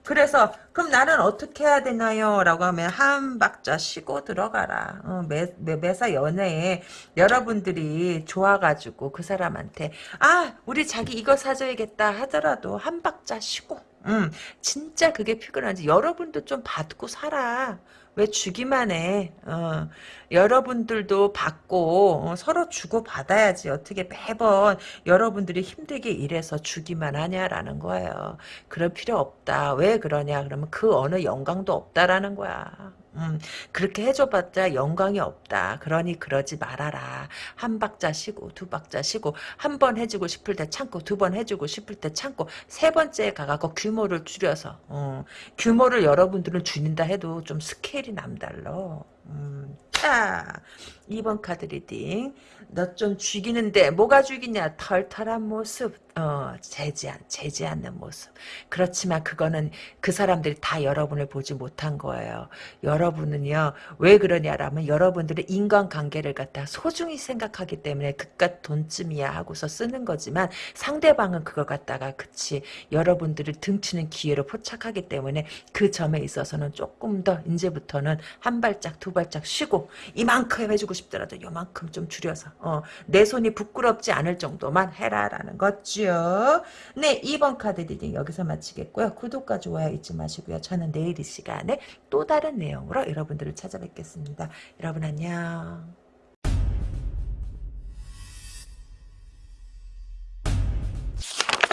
그래서 그럼 나는 어떻게 해야 되나요? 라고 하면 한 박자 쉬고 들어가라. 어, 매, 매, 사 연애에 여러분들이 좋아가지고 그 사람한테 아 우리 자기 이거 사줘야겠다 하더라도 한 박자 쉬고 음, 진짜 그게 피곤한지 여러분도 좀 받고 살아. 왜 주기만 해. 어, 여러분들도 받고 어, 서로 주고 받아야지. 어떻게 매번 여러분들이 힘들게 일해서 주기만 하냐라는 거예요. 그럴 필요 없다. 왜 그러냐? 그러면 그 어느 영광도 없다라는 거야. 음, 그렇게 해줘봤자 영광이 없다. 그러니 그러지 말아라. 한 박자 쉬고 두 박자 쉬고 한 번 해주고 싶을 때 참고 두 번 해주고 싶을 때 참고 세 번째에 가갖고 규모를 줄여서 어, 규모를 여러분들은 줄인다 해도 좀 스케일이 남달러. 음, 자 2번 카드 reading 너 좀 죽이는데 뭐가 죽이냐 털털한 모습 어, 재지, 재지 않는 모습. 그렇지만 그거는 그 사람들이 다 여러분을 보지 못한 거예요. 여러분은요, 왜 그러냐라면 여러분들의 인간관계를 갖다 소중히 생각하기 때문에 그깟 돈쯤이야 하고서 쓰는 거지만 상대방은 그걸 갖다가 그치, 여러분들을 등치는 기회로 포착하기 때문에 그 점에 있어서는 조금 더 이제부터는 한 발짝 두 발짝 쉬고 이만큼 해주고 싶더라도 요만큼 좀 줄여서 어, 내 손이 부끄럽지 않을 정도만 해라라는 거죠. 네, 2번 카드 reading 여기서 마치겠고요. 구독과 좋아요 잊지 마시고요. 저는 내일 이 시간에 또 다른 내용으로 여러분들을 찾아뵙겠습니다. 여러분 안녕.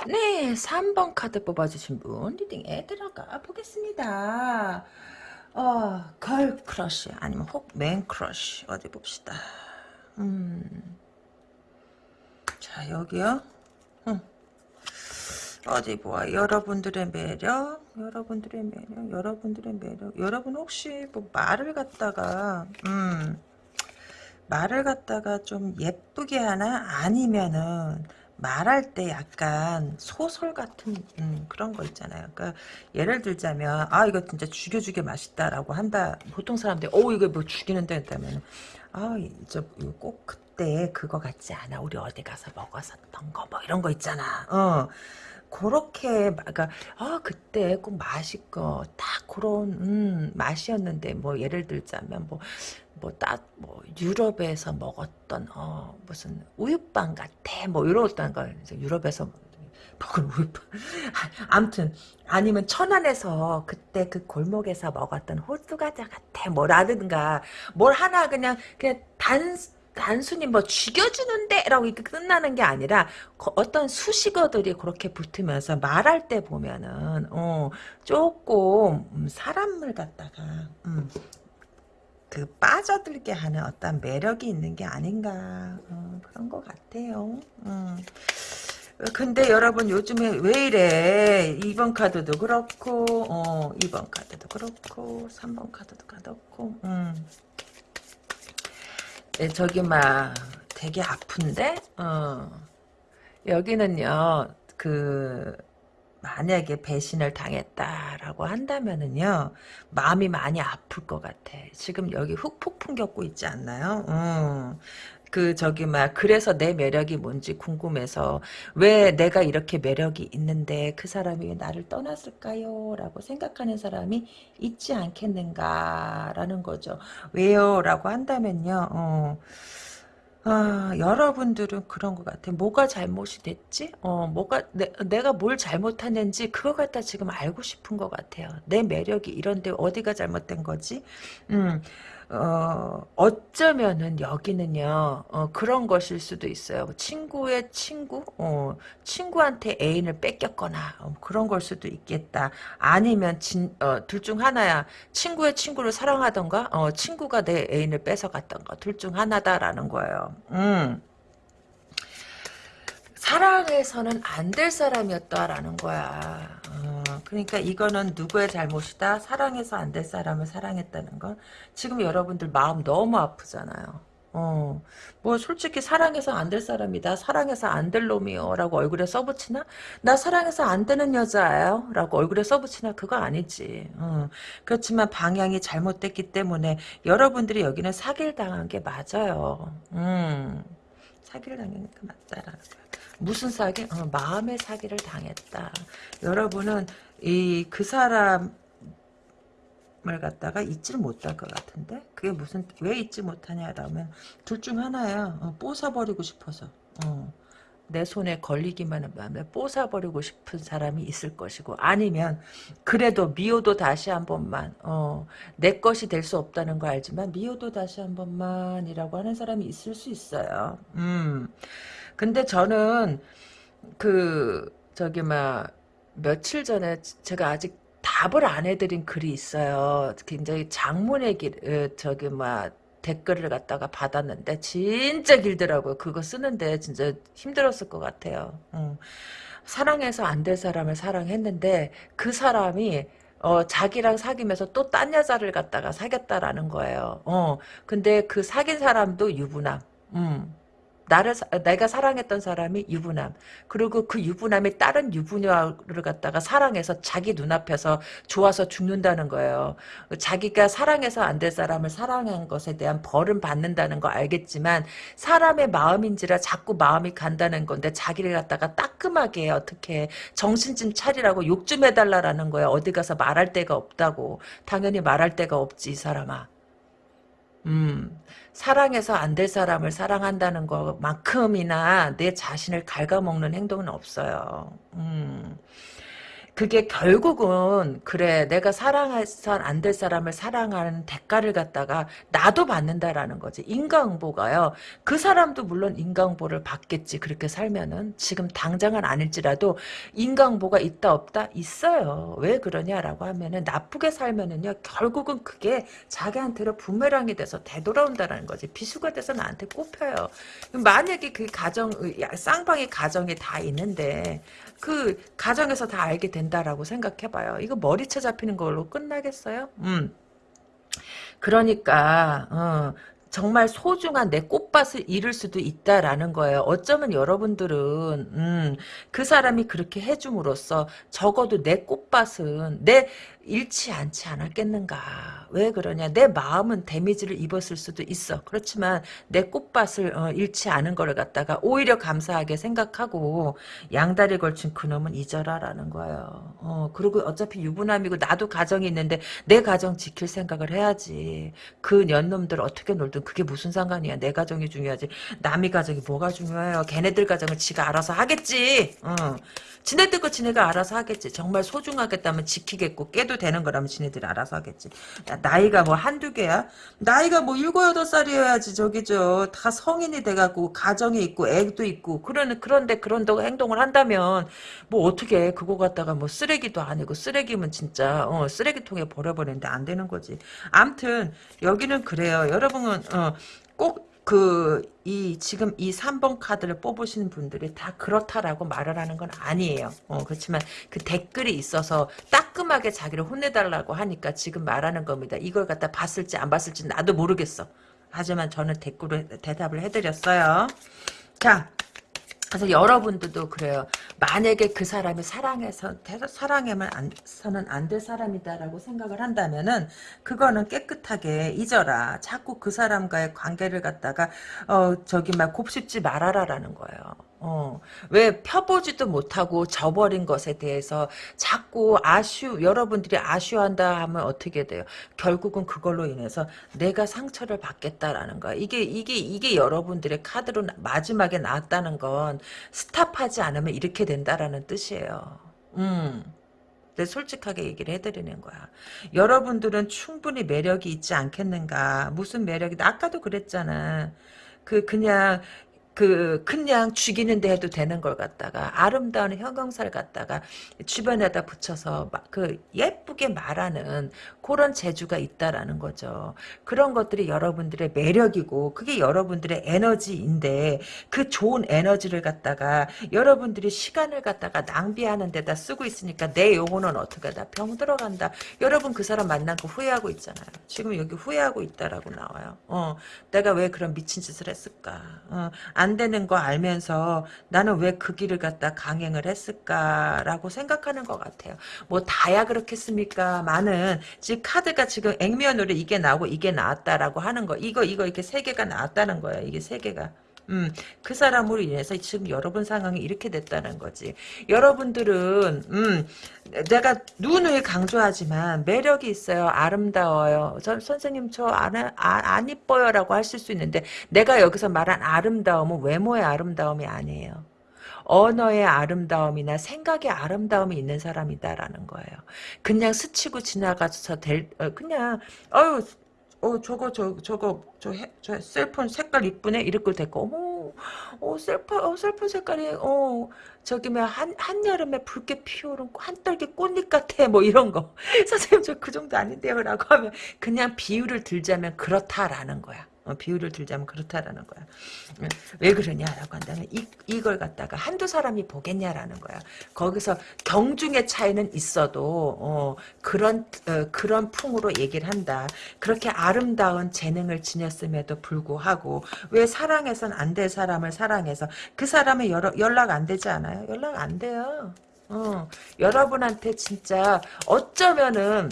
네, 3번 카드 뽑아주신 분 reading에 들어가 보겠습니다. 어, girl crush 아니면 혹 man crush 어디 봅시다. 음. 자, 여기요. 어디 보아 여러분들의 매력 여러분들의 매력 여러분들의 매력 여러분 혹시 뭐 말을 갖다가 음 말을 갖다가 좀 예쁘게 하나 아니면은 말할 때 약간 소설 같은 음, 그런 거 있잖아요. 그러니까 예를 들자면 아 이거 진짜 죽여 죽여 맛있다라고 한다. 보통 사람들이 어 이거 뭐 죽이는데 했다면 아 이제 꼭 그때 그거 같지 않아. 우리 어디 가서 먹었었던 거 뭐 이런 거 있잖아. 어. 그렇게 그러니까 아 그때 꼭 맛있고 딱 그런 음, 맛이었는데 뭐 예를 들자면 뭐 뭐딱뭐 유럽에서 먹었던 어 무슨 우유빵 같아 뭐 이런 걸 유럽에서 먹은 우유빵. 아무튼 아니면 천안에서 그때 그 골목에서 먹었던 호두 과자 같아 뭐라든가 뭘 하나 그냥 그냥 단 단순히 뭐 죽여주는데 라고 이렇게 끝나는 게 아니라 어떤 수식어들이 그렇게 붙으면서 말할 때 보면은 어 조금 음, 사람을 갖다가 음, 그 빠져들게 하는 어떤 매력이 있는 게 아닌가 어, 그런 것 같아요. 음. 근데 여러분 요즘에 왜 이래 2번 카드도 그렇고 어 2번 카드도 그렇고 3번 카드도 그렇고 음. 네, 저기 막 되게 아픈데 어. 여기는요 그 만약에 배신을 당했다라고 한다면은요 마음이 많이 아플 것 같아 지금 여기 흑폭풍 겪고 있지 않나요 어. 그 저기 막 그래서 내 매력이 뭔지 궁금해서 왜 내가 이렇게 매력이 있는데 그 사람이 왜 나를 떠났을까요? 라고 생각하는 사람이 있지 않겠는가라는 거죠. 왜요? 라고 한다면요. 어. 아, 여러분들은 그런 것 같아. 뭐가 잘못이 됐지? 어, 뭐가, 내, 내가 뭘 잘못하는지 그거 갖다 지금 알고 싶은 것 같아요. 내 매력이 이런데 어디가 잘못된 거지? 음, 어, 어쩌면은 여기는요, 어, 그런 것일 수도 있어요. 친구의 친구? 어, 친구한테 애인을 뺏겼거나, 어, 그런 걸 수도 있겠다. 아니면, 진, 어, 둘 중 하나야. 친구의 친구를 사랑하던가, 어, 친구가 내 애인을 뺏어갔던가, 둘 중 하나다라는 거예요. 음. 사랑해서는 안 될 사람이었다라는 거야. 어, 그러니까 이거는 누구의 잘못이다? 사랑해서 안 될 사람을 사랑했다는 건 지금 여러분들 마음 너무 아프잖아요. 어, 뭐 솔직히 사랑해서 안 될 사람이다. 사랑해서 안 될 놈이요. 라고 얼굴에 써붙이나? 나 사랑해서 안 되는 여자예요. 라고 얼굴에 써붙이나? 그거 아니지. 어, 그렇지만 방향이 잘못됐기 때문에 여러분들이 여기는 사기를 당한 게 맞아요. 음, 사기를 당하니까 맞다라는 거야. 무슨 사기? 어, 마음의 사기를 당했다. 여러분은 이 그 사람 을 갖다가 잊지를 못할 것 같은데? 그게 무슨 왜 잊지 못하냐라면 둘 중 하나야 어, 뽀사버리고 싶어서. 어, 내 손에 걸리기만 하면 뽀사버리고 싶은 사람이 있을 것이고 아니면 그래도 미워도 다시 한 번만 어, 내 것이 될 수 없다는 거 알지만 미워도 다시 한 번만 이라고 하는 사람이 있을 수 있어요. 음. 근데 저는 그 저기 막 며칠 전에 제가 아직 답을 안 해드린 글이 있어요. 굉장히 장문의 길, 어, 저기, 막, 댓글을 갖다가 받았는데, 진짜 길더라고요. 그거 쓰는데, 진짜 힘들었을 것 같아요. 응. 사랑해서 안 될 사람을 사랑했는데, 그 사람이, 어, 자기랑 사귀면서 또 딴 여자를 갖다가 사귀었다라는 거예요. 어, 근데 그 사귄 사람도 유부남. 음. 나를 내가 사랑했던 사람이 유부남 그리고 그 유부남이 다른 유부녀를 갖다가 사랑해서 자기 눈앞에서 좋아서 죽는다는 거예요. 자기가 사랑해서 안 될 사람을 사랑한 것에 대한 벌은 받는다는 거 알겠지만 사람의 마음인지라 자꾸 마음이 간다는 건데 자기를 갖다가 따끔하게 어떻게 정신 좀 차리라고 욕 좀 해달라라는 거야. 어디 가서 말할 데가 없다고. 당연히 말할 데가 없지 이 사람아. 음, 사랑해서 안 될 사람을 사랑한다는 것만큼이나 내 자신을 갉아먹는 행동은 없어요. 음. 그게 결국은 그래 내가 사랑해서 안될 사람을 사랑하는 대가를 갖다가 나도 받는다라는 거지. 인과응보가요. 그 사람도 물론 인과응보를 받겠지 그렇게 살면은. 지금 당장은 아닐지라도 인과응보가 있다 없다? 있어요. 왜 그러냐라고 하면은 나쁘게 살면은요 결국은 그게 자기한테로 부메랑이 돼서 되돌아온다라는 거지. 비수가 돼서 나한테 꼽혀요. 만약에 그 가정 쌍방의 가정이 다 있는데 그 가정에서 다 알게 된 다라고 생각해봐요. 이거 머리채 잡히는 걸로 끝나겠어요? 음. 그러니까 어, 정말 소중한 내 꽃밭을 잃을 수도 있다라는 거예요. 어쩌면 여러분들은 음, 그 사람이 그렇게 해줌으로써 적어도 내 꽃밭은 내 잃지 않지 않았겠는가. 왜 그러냐. 내 마음은 데미지를 입었을 수도 있어. 그렇지만 내 꽃밭을 어, 잃지 않은 거를 갖다가 오히려 감사하게 생각하고 양다리 걸친 그놈은 잊어라라는 거예요. 어, 그리고 어차피 유부남이고 나도 가정이 있는데 내 가정 지킬 생각을 해야지. 그 년놈들 어떻게 놀든 그게 무슨 상관이야. 내 가정이 중요하지. 남의 가정이 뭐가 중요해요. 걔네들 가정을 지가 알아서 하겠지. 어. 지네들 거 지네가 알아서 하겠지. 정말 소중하겠다면 지키겠고 깨도 되는 거라면 지네들이 알아서 하겠지. 야, 나이가 뭐 한두 개야? 나이가 뭐 일곱 여덟 살이어야지 저기 저 다 성인이 돼갖고 가정이 있고 애도 있고 그런 그런데 그런 행동을 한다면 뭐 어떻게 그거 갖다가 뭐 쓰레기도 아니고 쓰레기면 진짜 어, 쓰레기통에 버려버리는데 안 되는 거지. 암튼 여기는 그래요. 여러분은 어, 꼭 그, 이, 지금 이 3번 카드를 뽑으시는 분들이 다 그렇다라고 말을 하는 건 아니에요. 어, 그렇지만 그 댓글이 있어서 따끔하게 자기를 혼내달라고 하니까 지금 말하는 겁니다. 이걸 갖다 봤을지 안 봤을지 나도 모르겠어. 하지만 저는 댓글을 대답을 해드렸어요. 자, 그래서 여러분들도 그래요. 만약에 그 사람이 사랑해서 사랑에만 안, 서는 안 될 사람이다라고 생각을 한다면은 그거는 깨끗하게 잊어라. 자꾸 그 사람과의 관계를 갖다가 어 저기 막 곱씹지 말아라라는 거예요. 어, 왜 펴보지도 못하고 져버린 것에 대해서 자꾸 아쉬, 여러분들이 아쉬워한다 하면 어떻게 돼요? 결국은 그걸로 인해서 내가 상처를 받겠다라는 거야. 이게, 이게, 이게 여러분들의 카드로 마지막에 나왔다는 건 스탑하지 않으면 이렇게 된다라는 뜻이에요. 음. 솔직하게 얘기를 해드리는 거야. 여러분들은 충분히 매력이 있지 않겠는가. 무슨 매력이, 아까도 그랬잖아. 그, 그냥, 그 그냥 죽이는데 해도 되는 걸 갖다가 아름다운 형용사를 갖다가 주변에다 붙여서 그 예쁘게 말하는 그런 재주가 있다라는 거죠. 그런 것들이 여러분들의 매력이고 그게 여러분들의 에너지인데 그 좋은 에너지를 갖다가 여러분들이 시간을 갖다가 낭비하는 데다 쓰고 있으니까 내 영혼은 어떻게 다 병 들어간다. 여러분 그 사람 만난 거 후회하고 있잖아요. 지금 여기 후회하고 있다라고 나와요. 어, 내가 왜 그런 미친 짓을 했을까? 어, 안 되는 거 알면서 나는 왜 그 길을 갖다 강행을 했을까라고 생각하는 것 같아요. 뭐 다야 그렇겠습니까? 많은 지금 카드가 지금 액면으로 이게 나오고 이게 나왔다라고 하는 거 이거 이거 이렇게 세 개가 나왔다는 거예요. 이게 세 개가. 음, 그 사람으로 인해서 지금 여러분 상황이 이렇게 됐다는 거지. 여러분들은, 음, 내가 누누이 강조하지만 매력이 있어요. 아름다워요. 저, 선생님 저 안, 아, 안 이뻐요 라고 하실 수 있는데 내가 여기서 말한 아름다움은 외모의 아름다움이 아니에요. 언어의 아름다움이나 생각의 아름다움이 있는 사람이다라는 거예요. 그냥 스치고 지나가서 될, 어, 그냥, 어유 어 저거 저 저거 저, 해, 저 셀폰 색깔 이쁘네? 이렇게 됐고 어머 어 셀폰 어 셀폰 색깔이 어 저기 뭐한 한여름에 붉게 피어오른 한떨기 꽃잎 같아 뭐 이런 거. 선생님 저 그 정도 아닌데요라고 하면 그냥 비유를 들자면 그렇다라는 거야. 어, 비유를 들자면 그렇다라는 거야. 왜 그러냐라고 한다면 이, 이걸 갖다가 한두 사람이 보겠냐라는 거야. 거기서 경중의 차이는 있어도 어, 그런 어, 그런 풍으로 얘기를 한다. 그렇게 아름다운 재능을 지녔음에도 불구하고 왜 사랑해선 안 될 사람을 사랑해서 그 사람의 여러, 연락 안 되지 않아요? 연락 안 돼요. 어, 여러분한테 진짜 어쩌면은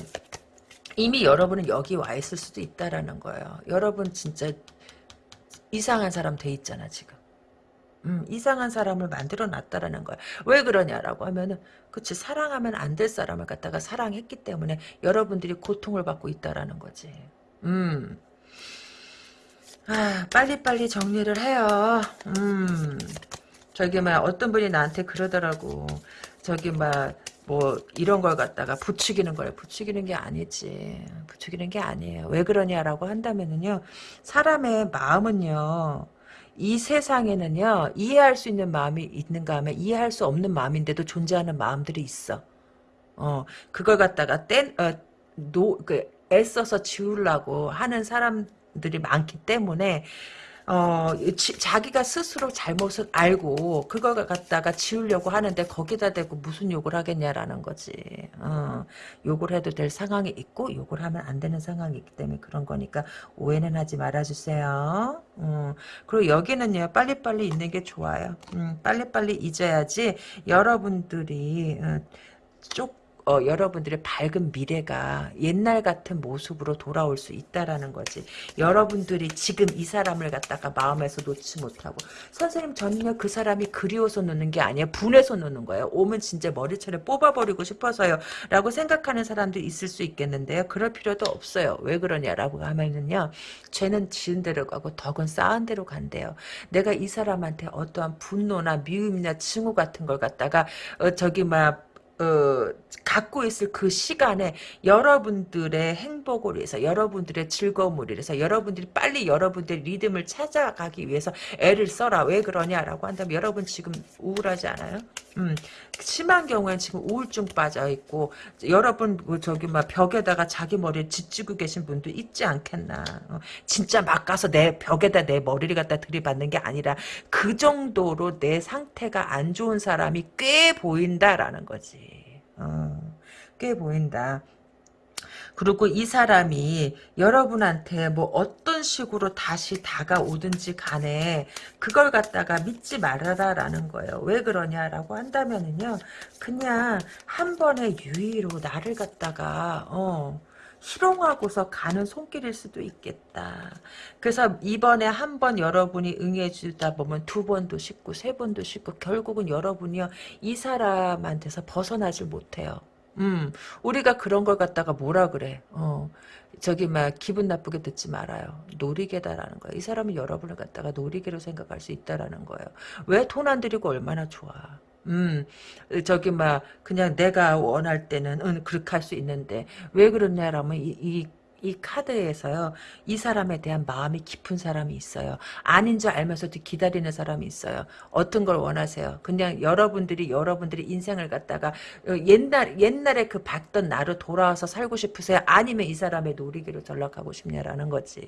이미 여러분은 여기 와 있을 수도 있다라는 거예요. 여러분 진짜 이상한 사람 돼 있잖아 지금. 음, 이상한 사람을 만들어 놨다라는 거야. 왜 그러냐라고 하면은 그치 사랑하면 안 될 사람을 갖다가 사랑했기 때문에 여러분들이 고통을 받고 있다라는 거지. 음. 아, 빨리빨리 정리를 해요. 음. 저기 막 어떤 분이 나한테 그러더라고. 저기 막 뭐 이런 걸 갖다가 부추기는 거예요. 부추기는 게 아니지. 부추기는 게 아니에요. 왜 그러냐라고 한다면은요. 사람의 마음은요. 이 세상에는요. 이해할 수 있는 마음이 있는가 하면 이해할 수 없는 마음인데도 존재하는 마음들이 있어. 어, 그걸 갖다가 땐, 어, 노, 그, 애써서 지우려고 하는 사람들이 많기 때문에 어, 지, 자기가 스스로 잘못을 알고 그걸 갖다가 지우려고 하는데 거기다 대고 무슨 욕을 하겠냐라는 거지. 어, 욕을 해도 될 상황이 있고 욕을 하면 안 되는 상황이 있기 때문에 그런 거니까 오해는 하지 말아주세요. 음, 그리고 여기는요 빨리빨리 있는 게 좋아요. 음, 빨리빨리 잊어야지 여러분들이 어, 쪽 어, 여러분들의 밝은 미래가 옛날 같은 모습으로 돌아올 수 있다라는 거지. 여러분들이 지금 이 사람을 갖다가 마음에서 놓지 못하고 선생님 저는요 그 사람이 그리워서 놓는 게 아니에요. 분해서 놓는 거예요. 오면 진짜 머리채를 뽑아버리고 싶어서요. 라고 생각하는 사람도 있을 수 있겠는데요. 그럴 필요도 없어요. 왜 그러냐라고 하면은요. 죄는 지은 대로 가고 덕은 쌓은 대로 간대요. 내가 이 사람한테 어떠한 분노나 미움이나 증오 같은 걸 갖다가 어, 저기 막 어, 갖고 있을 그 시간에 여러분들의 행복을 위해서 여러분들의 즐거움을 위해서 여러분들이 빨리 여러분들의 리듬을 찾아가기 위해서 애를 써라. 왜 그러냐라고 한다면 여러분 지금 우울하지 않아요? 음, 심한 경우엔 지금 우울증 빠져 있고 여러분 그 저기 막 벽에다가 자기 머리를 짓쥐고 계신 분도 있지 않겠나? 어, 진짜 막 가서 내 벽에다 내 머리를 갖다 들이받는 게 아니라 그 정도로 내 상태가 안 좋은 사람이 꽤 보인다라는 거지. 어, 꽤 보인다. 그리고 이 사람이 여러분한테 뭐 어떤 식으로 다시 다가오든지 간에 그걸 갖다가 믿지 말아라라는 거예요. 왜 그러냐라고 한다면은요. 그냥 한 번의 유의로 나를 갖다가 어 희롱하고서 가는 손길일 수도 있겠다. 그래서 이번에 한 번 여러분이 응해주다 보면 두 번도 쉽고 세 번도 쉽고 결국은 여러분이요 이 사람한테서 벗어나질 못해요. 음, 우리가 그런 걸 갖다가 뭐라 그래? 어, 저기 막 기분 나쁘게 듣지 말아요. 놀이개다라는 거예요. 이 사람은 여러분을 갖다가 놀이개로 생각할 수 있다라는 거예요. 왜 돈 안 들이고 얼마나 좋아? 음, 저기, 막, 그냥 내가 원할 때는, 응, 그렇게 할 수 있는데, 왜 그러냐라면, 이, 이, 이 카드에서요. 이 사람에 대한 마음이 깊은 사람이 있어요. 아닌 줄 알면서도 기다리는 사람이 있어요. 어떤 걸 원하세요? 그냥 여러분들이 여러분들이 인생을 갖다가 어, 옛날 옛날에 그 봤던 나로 돌아와서 살고 싶으세요? 아니면 이 사람의 놀이기로 전락하고 싶냐라는 거지.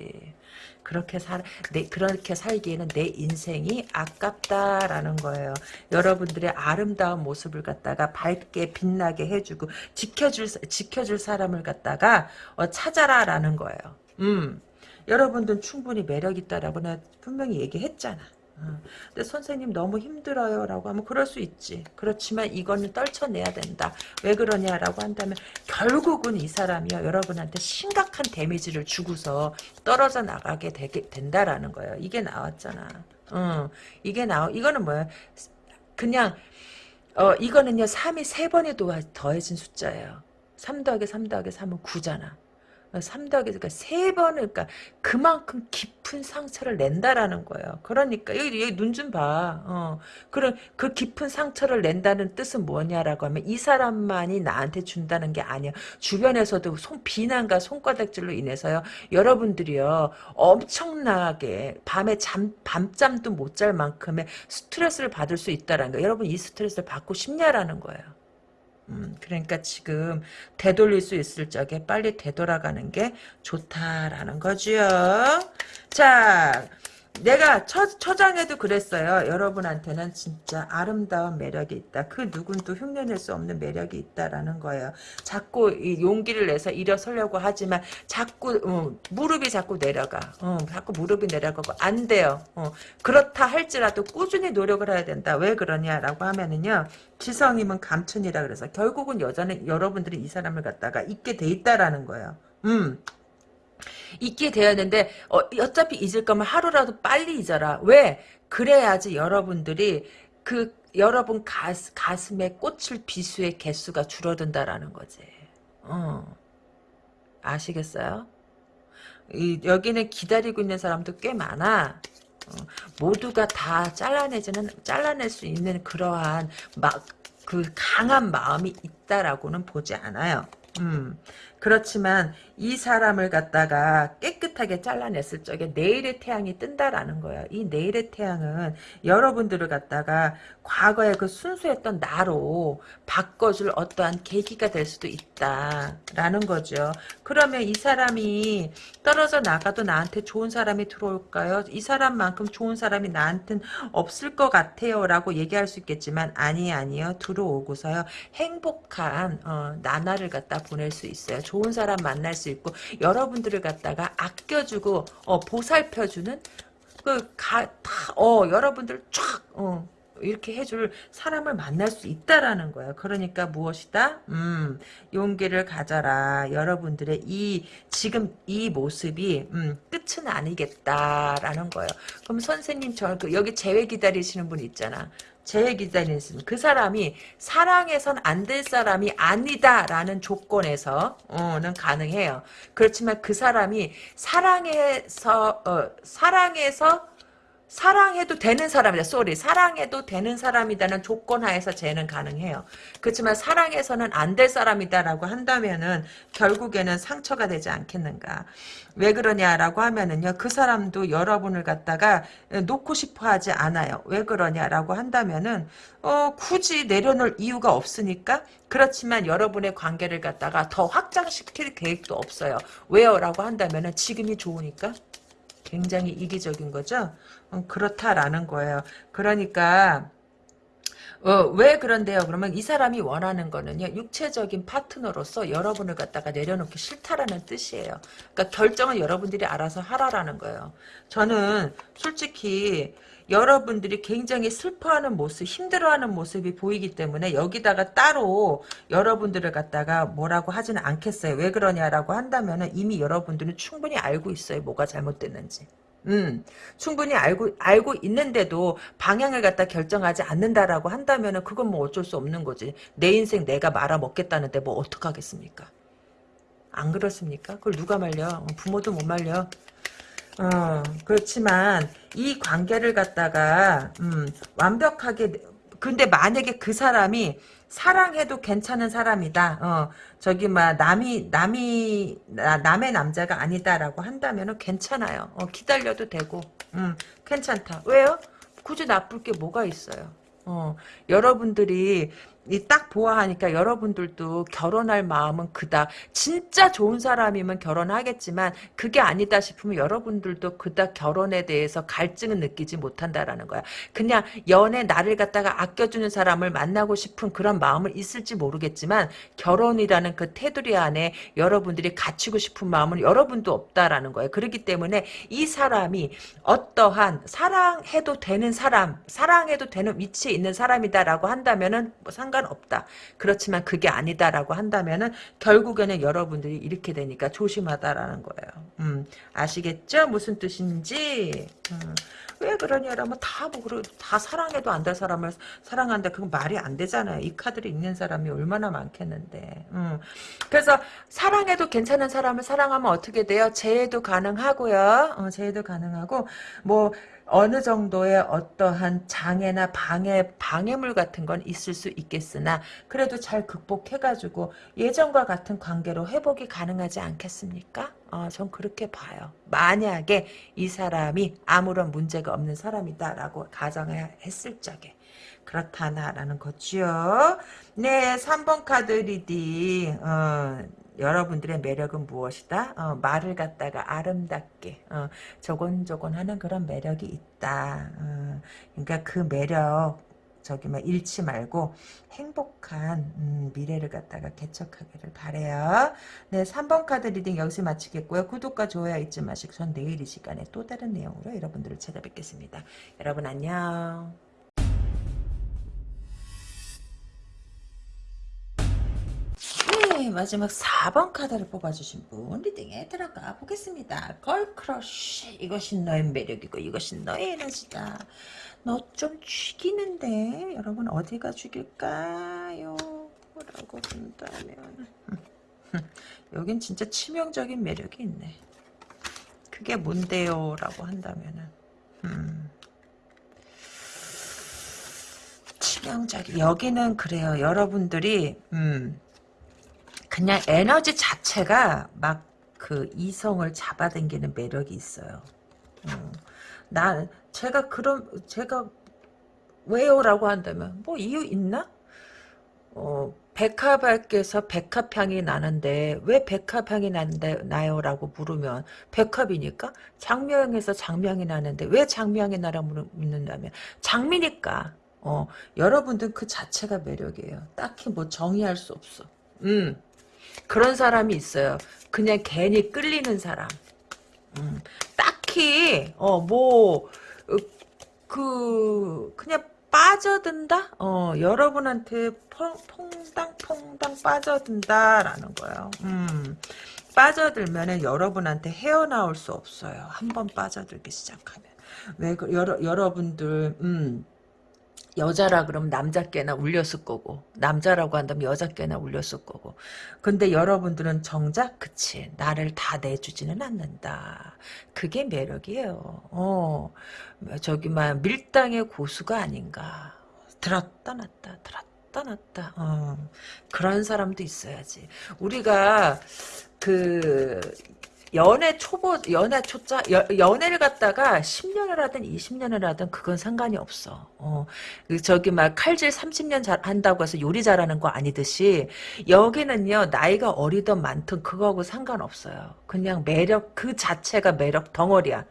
그렇게 살, 내, 그렇게 살기에는 내 인생이 아깝다라는 거예요. 여러분들의 아름다운 모습을 갖다가 밝게 빛나게 해주고 지켜줄 지켜줄 사람을 갖다가 어, 찾아라라는 거예요. 음, 여러분들은 충분히 매력 있다라고 는 분명히 얘기했잖아. 어. 근데 선생님 너무 힘들어요 라고 하면 그럴 수 있지. 그렇지만 이거는 떨쳐내야 된다. 왜 그러냐라고 한다면 결국은 이 사람이요. 여러분한테 심각한 데미지를 주고서 떨어져 나가게 되게 된다라는 거예요. 이게 나왔잖아. 어, 이게 나 이거는 뭐야 그냥 어 이거는요. 3이 3번에 더해진 숫자예요. 3 더하기 3 더하기 3은 9잖아 3 더하기 그러니까 세 번을 그러니까 그만큼 깊은 상처를 낸다라는 거예요. 그러니까 여기, 여기 눈 좀 봐. 어. 그런 그 깊은 상처를 낸다는 뜻은 뭐냐라고 하면 이 사람만이 나한테 준다는 게 아니야. 주변에서도 손 비난과 손바닥질로 인해서요. 여러분들이요. 엄청나게 밤에 잠 밤잠도 못 잘 만큼의 스트레스를 받을 수 있다라는 거. 여러분 이 스트레스를 받고 싶냐라는 거예요. 음, 그러니까 지금 되돌릴 수 있을 적에 빨리 되돌아가는 게 좋다라는 거지요. 자, 내가 첫, 초장에도 그랬어요. 여러분한테는 진짜 아름다운 매력이 있다. 그 누군도 흉내낼 수 없는 매력이 있다라는 거예요. 자꾸 이 용기를 내서 일어서려고 하지만 자꾸 어, 무릎이 자꾸 내려가. 어, 자꾸 무릎이 내려가고 안 돼요. 어, 그렇다 할지라도 꾸준히 노력을 해야 된다. 왜 그러냐라고 하면은요. 지성이면 감춘이라 그래서 결국은 여자는 여러분들이 이 사람을 갖다가 잊게 돼 있다라는 거예요. 음. 잊게 되었는데 어, 어차피 잊을 거면 하루라도 빨리 잊어라. 왜? 그래야지 여러분들이 그 여러분 가스, 가슴에 꽃을 비수의 개수가 줄어든다라는 거지. 어. 아시겠어요? 이, 여기는 기다리고 있는 사람도 꽤 많아. 어, 모두가 다 잘라내지는 잘라낼 수 있는 그러한 막 그 강한 마음이 있다라고는 보지 않아요. 음. 그렇지만 이 사람을 갖다가 깨끗하게 잘라냈을 적에 내일의 태양이 뜬다라는 거예요. 이 내일의 태양은 여러분들을 갖다가 과거에 그 순수했던 나로 바꿔줄 어떠한 계기가 될 수도 있다라는 거죠. 그러면 이 사람이 떨어져 나가도 나한테 좋은 사람이 들어올까요? 이 사람만큼 좋은 사람이 나한테는 없을 것 같아요. 라고 얘기할 수 있겠지만 아니 아니요. 들어오고서요. 행복한 어, 나날을 갖다 보낼 수 있어요. 좋은 사람 만날 수 있고 여러분들을 갖다가 아껴주고 어, 보살펴주는 그가어 여러분들 쫙 어, 이렇게 해줄 사람을 만날 수 있다라는 거예요. 그러니까 무엇이다? 음, 용기를 가져라. 여러분들의 이 지금 이 모습이 음, 끝은 아니겠다라는 거예요. 그럼 선생님 저그 여기 재회 기다리시는 분 있잖아. 제 기자는 그 사람이 사랑해선 안 될 사람이 아니다라는 조건에서는 가능해요. 그렇지만 그 사람이 사랑해서 어, 사랑해서 사랑해도 되는 사람이다. 쏘리. 사랑해도 되는 사람이다는 조건 하에서 쟤는 가능해요. 그렇지만 사랑해서는 안 될 사람이다라고 한다면은 결국에는 상처가 되지 않겠는가. 왜 그러냐라고 하면은요. 그 사람도 여러분을 갖다가 놓고 싶어 하지 않아요. 왜 그러냐라고 한다면은 어, 굳이 내려놓을 이유가 없으니까 그렇지만 여러분의 관계를 갖다가 더 확장시킬 계획도 없어요. 왜요? 라고 한다면은 지금이 좋으니까 굉장히 이기적인 거죠. 어, 그렇다라는 거예요. 그러니까 어, 왜 그런데요? 그러면 이 사람이 원하는 거는요, 육체적인 파트너로서 여러분을 갖다가 내려놓기 싫다라는 뜻이에요. 그러니까 결정은 여러분들이 알아서 하라라는 거예요. 저는 솔직히 여러분들이 굉장히 슬퍼하는 모습, 힘들어하는 모습이 보이기 때문에 여기다가 따로 여러분들을 갖다가 뭐라고 하지는 않겠어요. 왜 그러냐라고 한다면 이미 여러분들은 충분히 알고 있어요. 뭐가 잘못됐는지. 음, 충분히 알고, 알고 있는데도 방향을 갖다 결정하지 않는다라고 한다면 그건 뭐 어쩔 수 없는 거지. 내 인생 내가 말아먹겠다는데 뭐 어떡하겠습니까? 안 그렇습니까? 그걸 누가 말려? 부모도 못 말려. 어, 그렇지만 이 관계를 갖다가 음, 완벽하게 그 근데 만약에 그 사람이 사랑해도 괜찮은 사람이다. 어, 저기 막 남이 남이 나- 남의 남자가 아니다라고 한다면은 괜찮아요. 어, 기다려도 되고, 음, 괜찮다. 왜요? 굳이 나쁠 게 뭐가 있어요. 어, 여러분들이 이 딱 보아하니까 여러분들도 결혼할 마음은 그닥 진짜 좋은 사람이면 결혼하겠지만 그게 아니다 싶으면 여러분들도 그닥 결혼에 대해서 갈증은 느끼지 못한다라는 거야. 그냥 연애 나를 갖다가 아껴주는 사람을 만나고 싶은 그런 마음은 있을지 모르겠지만 결혼이라는 그 테두리 안에 여러분들이 갖추고 싶은 마음은 여러분도 없다라는 거예요. 그렇기 때문에 이 사람이 어떠한 사랑해도 되는 사람, 사랑해도 되는 위치에 있는 사람이다라고 한다면은 뭐 상관없다. 그렇지만 그게 아니다라고 한다면은 결국에는 여러분들이 이렇게 되니까 조심하다라는 거예요. 음, 아시겠죠? 무슨 뜻인지. 음, 왜 그러냐라면 다뭐 그러 다 사랑해도 안 될 사람을 사랑한다. 그건 말이 안 되잖아요. 이 카드를 읽는 사람이 얼마나 많겠는데. 음. 그래서 사랑해도 괜찮은 사람을 사랑하면 어떻게 돼요? 재해도 가능하고요. 어, 재해도 가능하고 뭐 어느 정도의 어떠한 장애나 방해, 방해물 같은 건 있을 수 있겠으나, 그래도 잘 극복해가지고 예전과 같은 관계로 회복이 가능하지 않겠습니까? 어, 전 그렇게 봐요. 만약에 이 사람이 아무런 문제가 없는 사람이다라고 가정해야 했을 적에. 그렇다라는 거지요. 네, 3번 카드 reading. 어, 여러분들의 매력은 무엇이다? 어, 말을 갖다가 아름답게 어, 조곤조곤 하는 그런 매력이 있다. 어, 그러니까 그 매력 저기 막 잃지 말고 행복한 음, 미래를 갖다가 개척하기를 바래요. 네, 3번 카드 reading 여기서 마치겠고요. 구독과 좋아요 잊지 마시고 전 내일 이 시간에 또 다른 내용으로 여러분들을 찾아뵙겠습니다. 여러분 안녕. 네, 마지막 4번 카드를 뽑아주신 분 reading에 들어가 보겠습니다. girl crush 이것이 너의 매력이고 이것이 너의 에너지다. 너 좀 죽이는데 여러분 어디가 죽일까요? 라고 본다면 여긴 진짜 치명적인 매력이 있네. 그게 뭔데요? 라고 한다면은 음. 치명적인 여기는 그래요. 여러분들이 음. 그냥 에너지 자체가 막 그 이성을 잡아당기는 매력이 있어요. 음. 나 제가 그런 제가 왜요라고 한다면 뭐 이유 있나? 어 백합에서 백합향이 나는데 왜 백합향이 난데 나요라고 물으면 백합이니까 장명에서 장명이 나는데 왜 장명이 나라 묻는다면 장미니까 어 여러분들 그 자체가 매력이에요. 딱히 뭐 정의할 수 없어. 음. 그런 사람이 있어요. 그냥 괜히 끌리는 사람. 음, 딱히 어뭐 그 그냥 빠져든다. 어 여러분한테 퐁, 퐁당 퐁당 빠져든다라는 거예요. 음 빠져들면은 여러분한테 헤어나올 수 없어요. 한번 빠져들기 시작하면 왜 그, 여러 여러분들 음. 여자라 그러면 남자께나 울렸을 거고 남자라고 한다면 여자께나 울렸을 거고. 근데 여러분들은 정작 그치 나를 다 내주지는 않는다. 그게 매력이에요. 어 저기 막 밀당의 고수가 아닌가. 들었다 놨다 들었다 놨다. 어 그런 사람도 있어야지. 우리가 그 연애 초보, 연애 초짜, 여, 연애를 갖다가 10년을 하든 20년을 하든 그건 상관이 없어. 어, 그 저기 막 칼질 30년 잘 한다고 해서 요리 잘하는 거 아니듯이 여기는요, 나이가 어리든 많든 그거하고 상관없어요. 그냥 매력, 그 자체가 매력 덩어리야.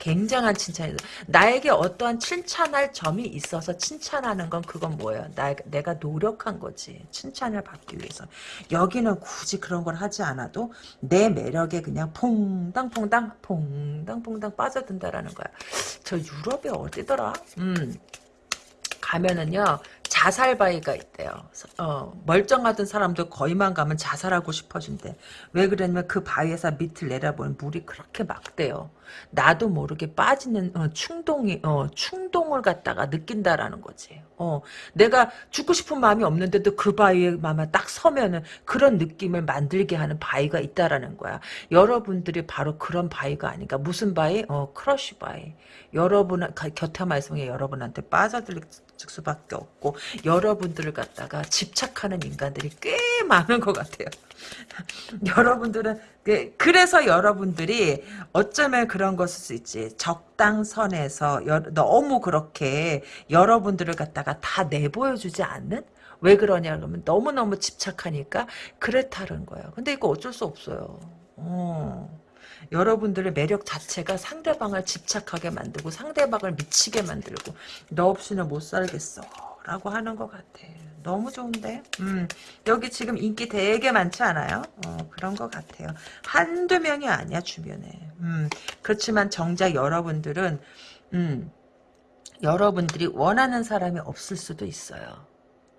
굉장한 칭찬이다. 나에게 어떠한 칭찬할 점이 있어서 칭찬하는 건 그건 뭐예요? 나, 내가 노력한 거지. 칭찬을 받기 위해서. 여기는 굳이 그런 걸 하지 않아도 내 매력에 그냥 퐁당퐁당 퐁당퐁당 빠져든다라는 거야. 저 유럽에 어디더라? 음. 가면은요 자살 바위가 있대요. 어, 멀쩡하던 사람도 거기만 가면 자살하고 싶어진대. 왜 그러냐면 그 바위에서 밑을 내려보면 물이 그렇게 막대요. 나도 모르게 빠지는 어, 충동이 어, 충동을 갖다가 느낀다라는 거지. 어, 내가 죽고 싶은 마음이 없는데도 그 바위에 마마 딱 서면은 그런 느낌을 만들게 하는 바위가 있다라는 거야. 여러분들이 바로 그런 바위가 아닌가. 무슨 바위? 어, crush 바위. 여러분 곁에 말씀에 여러분한테 빠져들 수밖에 없고 여러분들을 갖다가 집착하는 인간들이 꽤 많은 것 같아요. 여러분들은 그, 그래서 여러분들이 어쩌면 그런 것일 수 있지. 적당선에서 너무 그렇게 여러분들을 갖다가 다 내보여주지 않는? 왜 그러냐 그러면 너무너무 집착하니까 그렇다는 거예요. 근데 이거 어쩔 수 없어요. 어. 여러분들의 매력 자체가 상대방을 집착하게 만들고 상대방을 미치게 만들고 너 없이는 못 살겠어 라고 하는 것 같아 너무 좋은데? 음, 여기 지금 인기 되게 많지 않아요? 어, 그런 것 같아요. 한두 명이 아니야 주변에. 음, 그렇지만 정작 여러분들은 음, 여러분들이 원하는 사람이 없을 수도 있어요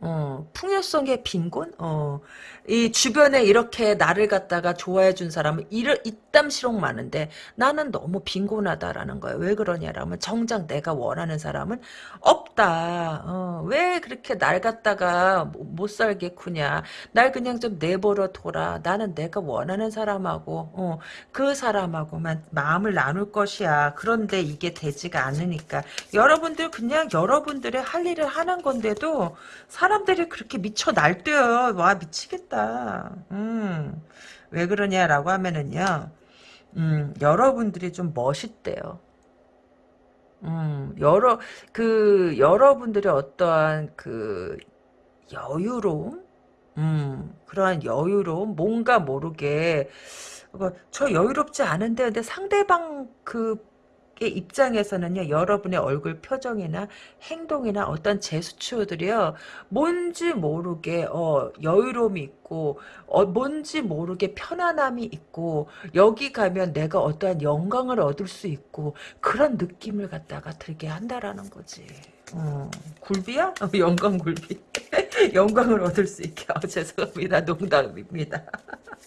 어, 풍요성의 빈곤? 어, 이 주변에 이렇게 나를 갖다가 좋아해 준 사람은 이를 이땀시록 많은데 나는 너무 빈곤하다라는 거예요. 왜 그러냐라면 정작 내가 원하는 사람은 없다. 어, 왜 그렇게 날 갖다가 못 살게 구냐. 날 그냥 좀 내버려 둬라. 나는 내가 원하는 사람하고 어, 그 사람하고만 마음을 나눌 것이야. 그런데 이게 되지가 않으니까 여러분들 그냥 여러분들의 할 일을 하는 건데도 사람 사람들이 그렇게 미쳐 날뛰어요. 와 미치겠다. 음. 왜 그러냐라고 하면은요. 음, 여러분들이 좀 멋있대요. 음, 여러 그 여러분들의 어떠한 그 여유로움, 음, 그러한 여유로움, 뭔가 모르게 저 여유롭지 않은데 근데 상대방 그 입장에서는요 여러분의 얼굴 표정이나 행동이나 어떤 제스처들이요 뭔지 모르게 어, 여유로움이 있고 어, 뭔지 모르게 편안함이 있고 여기 가면 내가 어떠한 영광을 얻을 수 있고 그런 느낌을 갖다가 들게 한다라는 거지. 어, 굴비야? 어, 영광 굴비. 영광을 얻을 수 있게. 어, 죄송합니다. 농담입니다.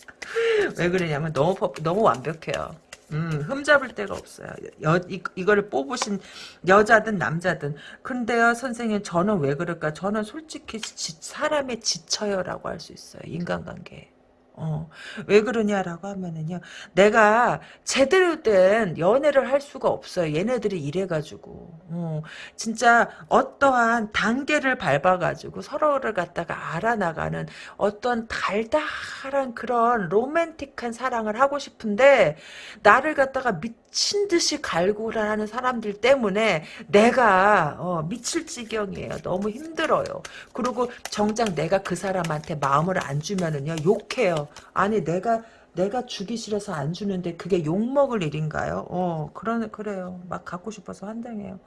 왜 그러냐면 너무 너무 완벽해요. 음, 흠잡을 데가 없어요. 여, 이, 이거를 뽑으신 여자든 남자든. 근데요, 선생님, 저는 왜 그럴까? 저는 솔직히 지, 사람의 지쳐요라고 할 수 있어요. 인간관계. 어, 왜 그러냐라고 하면은요, 내가 제대로 된 연애를 할 수가 없어요. 얘네들이 이래가지고. 어, 진짜 어떠한 단계를 밟아가지고 서로를 갖다가 알아나가는 어떤 달달한 그런 로맨틱한 사랑을 하고 싶은데, 나를 갖다가 미친 듯이 갈구라는 사람들 때문에 내가, 어, 미칠 지경이에요. 너무 힘들어요. 그리고 정작 내가 그 사람한테 마음을 안 주면은요, 욕해요. 아니 내가 내가 주기 싫어서 안 주는데 그게 욕먹을 일인가요? 어, 그러, 그래요. 막 갖고 싶어서 한장해요.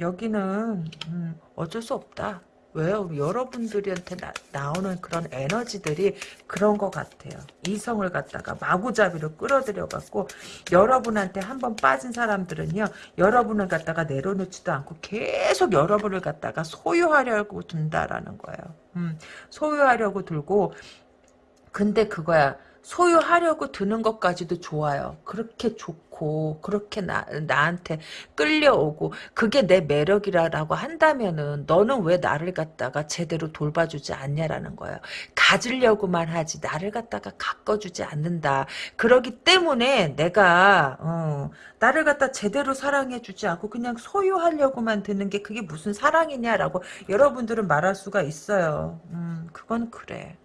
여기는 음, 어쩔 수 없다. 왜요? 여러분들한테 나, 오는 그런 에너지들이 그런 것 같아요. 이성을 갖다가 마구잡이로 끌어들여갖고 여러분한테 한번 빠진 사람들은요. 여러분을 갖다가 내려놓지도 않고 계속 여러분을 갖다가 소유하려고 둔다라는 거예요. 음, 소유하려고 들고 근데 그거야. 소유하려고 드는 것까지도 좋아요. 그렇게 좋고 그렇게 나, 나한테 끌려오고 그게 내 매력이라고 한다면은 너는 왜 나를 갖다가 제대로 돌봐주지 않냐라는 거예요. 가지려고만 하지 나를 갖다가 가꿔주지 않는다. 그러기 때문에 내가 어, 나를 갖다 제대로 사랑해주지 않고 그냥 소유하려고만 드는 게 그게 무슨 사랑이냐라고 여러분들은 말할 수가 있어요. 음, 그건 그래.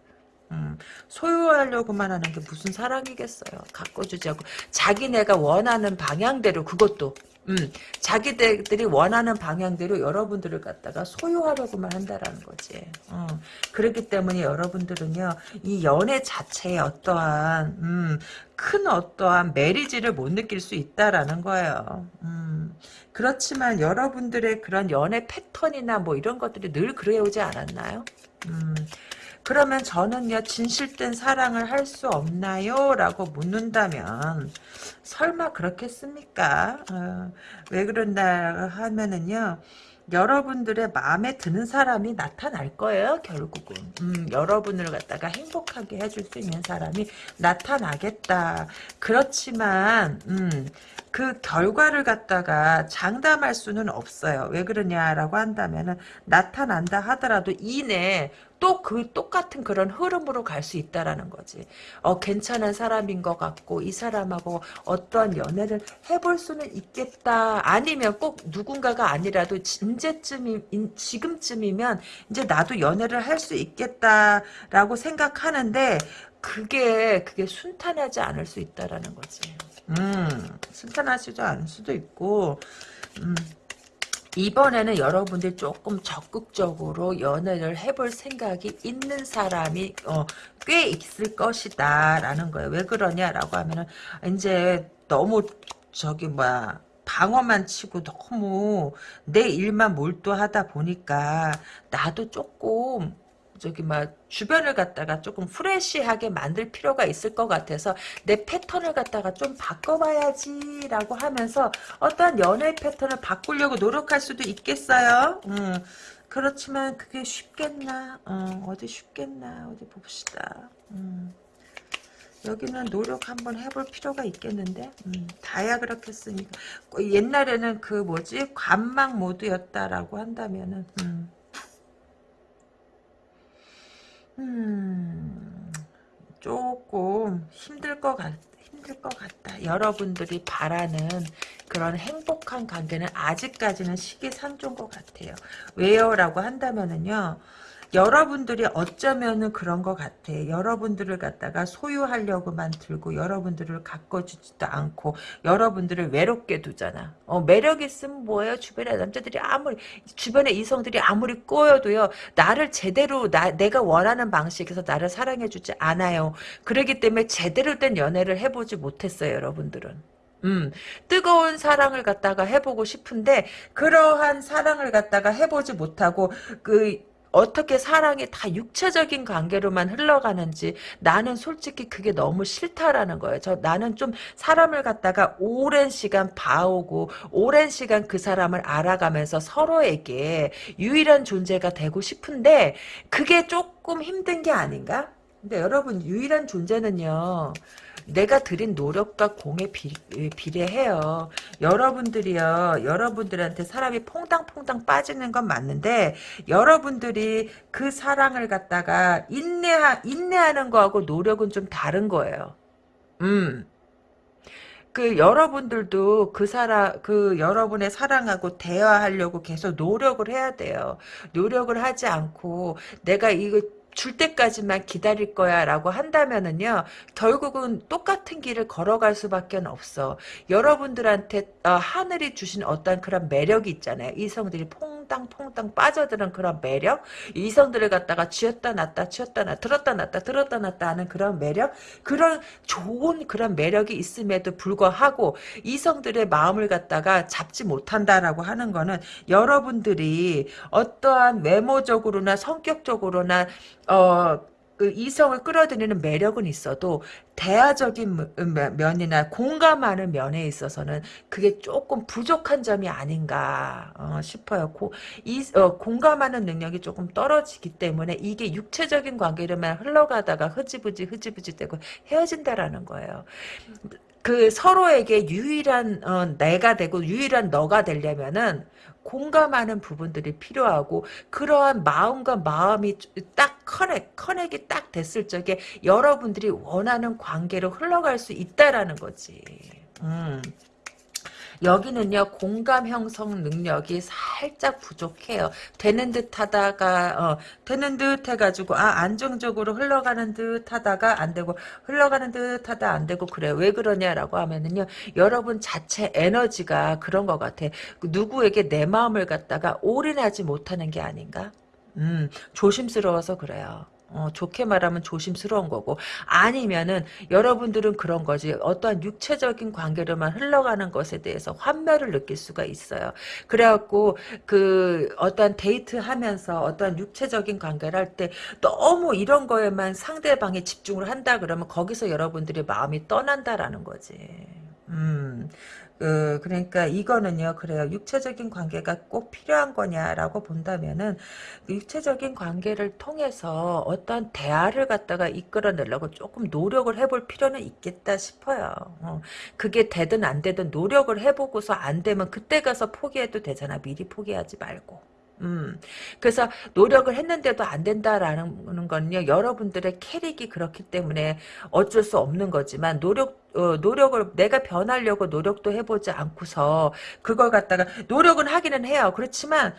음, 소유하려고만 하는 게 무슨 사랑이겠어요. 가꿔주지 않고 자기네가 원하는 방향대로 그것도 음, 자기들이 원하는 방향대로 여러분들을 갖다가 소유하려고만 한다라는 거지. 어, 그렇기 때문에 여러분들은요, 이 연애 자체에 어떠한, 음, 큰 어떠한 메리지를 못 느낄 수 있다라는 거예요. 음, 그렇지만 여러분들의 그런 연애 패턴이나 뭐 이런 것들이 늘 그래오지 않았나요? 음, 그러면 저는요 진실된 사랑을 할 수 없나요? 라고 묻는다면 설마 그렇겠습니까? 어, 왜 그런다 하면은요 여러분들의 마음에 드는 사람이 나타날 거예요 결국은 음, 여러분을 갖다가 행복하게 해줄 수 있는 사람이 나타나겠다 그렇지만 음, 그 결과를 갖다가 장담할 수는 없어요. 왜 그러냐라고 한다면은 나타난다 하더라도 이내 또그 똑같은 그런 흐름으로 갈 수 있다라는 거지. 어 괜찮은 사람인 것 같고 이 사람하고 어떠한 연애를 해볼 수는 있겠다. 아니면 꼭 누군가가 아니라도 이제쯤이 지금쯤이면 이제 나도 연애를 할 수 있겠다라고 생각하는데 그게 그게 순탄하지 않을 수 있다라는 거지. 음, 순탄하지도 않을 수도 있고, 음, 이번에는 여러분들이 조금 적극적으로 연애를 해볼 생각이 있는 사람이 어, 꽤 있을 것이다 라는 거예요. 왜 그러냐라고 하면은 이제 너무 저기 뭐야 방어만 치고 너무 내 일만 몰두하다 보니까 나도 조금 저기 막 주변을 갖다가 조금 프레시하게 만들 필요가 있을 것 같아서 내 패턴을 갖다가 좀 바꿔봐야지 라고 하면서 어떤 연애 패턴을 바꾸려고 노력할 수도 있겠어요. 음, 그렇지만 그게 쉽겠나? 어, 디 쉽겠나? 어디 봅시다. 음. 여기는 노력 한번 해볼 필요가 있겠는데 음, 다야 그렇겠습니까 옛날에는 그 뭐지 관망 모드였다라고 한다면은 음. 음, 조금 힘들 것 같, 힘들 것 같다. 여러분들이 바라는 그런 행복한 관계는 아직까지는 시기상조인 것 같아요. 왜요? 라고 한다면은요, 여러분들이 어쩌면은 그런 것 같아. 여러분들을 갖다가 소유하려고만 들고 여러분들을 가꿔주지도 않고 여러분들을 외롭게 두잖아. 어, 매력 있으면 뭐예요? 주변에 남자들이 아무리 주변에 이성들이 아무리 꼬여도요. 나를 제대로 나 내가 원하는 방식에서 나를 사랑해주지 않아요. 그러기 때문에 제대로 된 연애를 해보지 못했어요. 여러분들은. 음, 뜨거운 사랑을 갖다가 해보고 싶은데 그러한 사랑을 갖다가 해보지 못하고 그 어떻게 사랑이 다 육체적인 관계로만 흘러가는지 나는 솔직히 그게 너무 싫다라는 거예요. 저 나는 좀 사람을 갖다가 오랜 시간 봐오고 오랜 시간 그 사람을 알아가면서 서로에게 유일한 존재가 되고 싶은데 그게 조금 힘든 게 아닌가? 근데 여러분 유일한 존재는요. 내가 들인 노력과 공에 비, 비례해요. 여러분들이요. 여러분들한테 사람이 퐁당퐁당 빠지는 건 맞는데 여러분들이 그 사랑을 갖다가 인내하, 인내하는 거하고 노력은 좀 다른 거예요. 음. 그 여러분들도 그 사람 그 여러분의 사랑하고 대화하려고 계속 노력을 해야 돼요. 노력을 하지 않고 내가 이거 줄 때까지만 기다릴 거야 라고 한다면은요 결국은 똑같은 길을 걸어갈 수밖에 없어. 여러분들한테 어, 하늘이 주신 어떤 그런 매력이 있잖아요. 이성들이 퐁당퐁당 빠져드는 그런 매력? 이성들을 갖다가 쥐었다 놨다 쥐었다 놨다 들었다 놨다 들었다 놨다 하는 그런 매력? 그런 좋은 그런 매력이 있음에도 불구하고 이성들의 마음을 갖다가 잡지 못한다라고 하는 거는 여러분들이 어떠한 외모적으로나 성격적으로나 어, 그 이성을 끌어들이는 매력은 있어도 대화적인 면이나 공감하는 면에 있어서는 그게 조금 부족한 점이 아닌가 어, 싶어요. 고, 이, 어, 공감하는 능력이 조금 떨어지기 때문에 이게 육체적인 관계로만 흘러가다가 흐지부지 흐지부지 되고 헤어진다라는 거예요. 그 서로에게 유일한 어, 내가 되고 유일한 너가 되려면은 공감하는 부분들이 필요하고 그러한 마음과 마음이 딱 커넥, 커넥이 딱 됐을 적에 여러분들이 원하는 관계로 흘러갈 수 있다라는 거지. 음. 여기는요 공감 형성 능력이 살짝 부족해요. 되는 듯 하다가 어, 되는 듯 해가지고 아 안정적으로 흘러가는 듯 하다가 안 되고 흘러가는 듯 하다 안 되고 그래 왜 그러냐라고 하면은요 여러분 자체 에너지가 그런 것 같아. 누구에게 내 마음을 갖다가 올인하지 못하는 게 아닌가? 음 조심스러워서 그래요. 어, 좋게 말하면 조심스러운 거고 아니면은 여러분들은 그런 거지 어떠한 육체적인 관계로만 흘러가는 것에 대해서 환멸을 느낄 수가 있어요. 그래갖고 그 어떠한 데이트하면서 어떠한 육체적인 관계를 할 때 너무 이런 거에만 상대방이 집중을 한다 그러면 거기서 여러분들의 마음이 떠난다라는 거지. 음. 그, 그러니까 이거는요, 그래요. 육체적인 관계가 꼭 필요한 거냐라고 본다면은, 육체적인 관계를 통해서 어떤 대화를 갖다가 이끌어내려고 조금 노력을 해볼 필요는 있겠다 싶어요. 어, 그게 되든 안 되든 노력을 해보고서 안 되면 그때 가서 포기해도 되잖아. 미리 포기하지 말고. 음, 그래서 노력을 했는데도 안 된다라는 건요, 여러분들의 캐릭이 그렇기 때문에 어쩔 수 없는 거지만, 노력, 어, 노력을, 내가 변하려고 노력도 해보지 않고서, 그걸 갖다가, 노력은 하기는 해요. 그렇지만,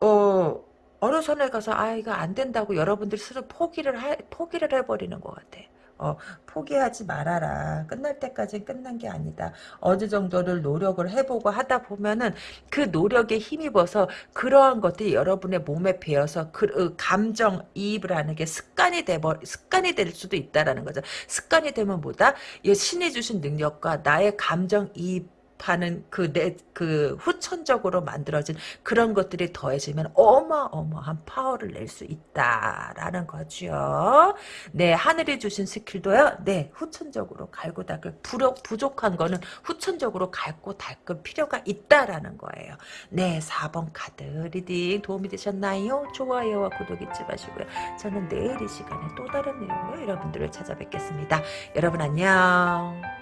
어, 어느 선에 가서, 아, 이거 안 된다고 여러분들이 스스로 포기를, 하, 포기를 해버리는 것 같아. 어, 포기하지 말아라. 끝날 때까지 끝난 게 아니다. 어느 정도를 노력을 해보고 하다 보면은 그 노력에 힘입어서 그러한 것들이 여러분의 몸에 배어서 그 어, 감정 이입을 하는 게 습관이 돼버 습관이 될 수도 있다라는 거죠. 습관이 되면 뭐다? 이 신이 주신 능력과 나의 감정 이입 하는 그 내 그 후천적으로 만들어진 그런 것들이 더해지면 어마어마한 파워를 낼 수 있다라는 거죠. 네, 하늘이 주신 skill도요. 네, 후천적으로 갈고 닦을 부족, 부족한 거는 후천적으로 갈고 닦을 필요가 있다라는 거예요. 네, 4번 카드 reading 도움이 되셨나요? 좋아요와 구독 잊지 마시고요. 저는 내일 이 시간에 또 다른 내용으로 여러분들을 찾아뵙겠습니다. 여러분 안녕.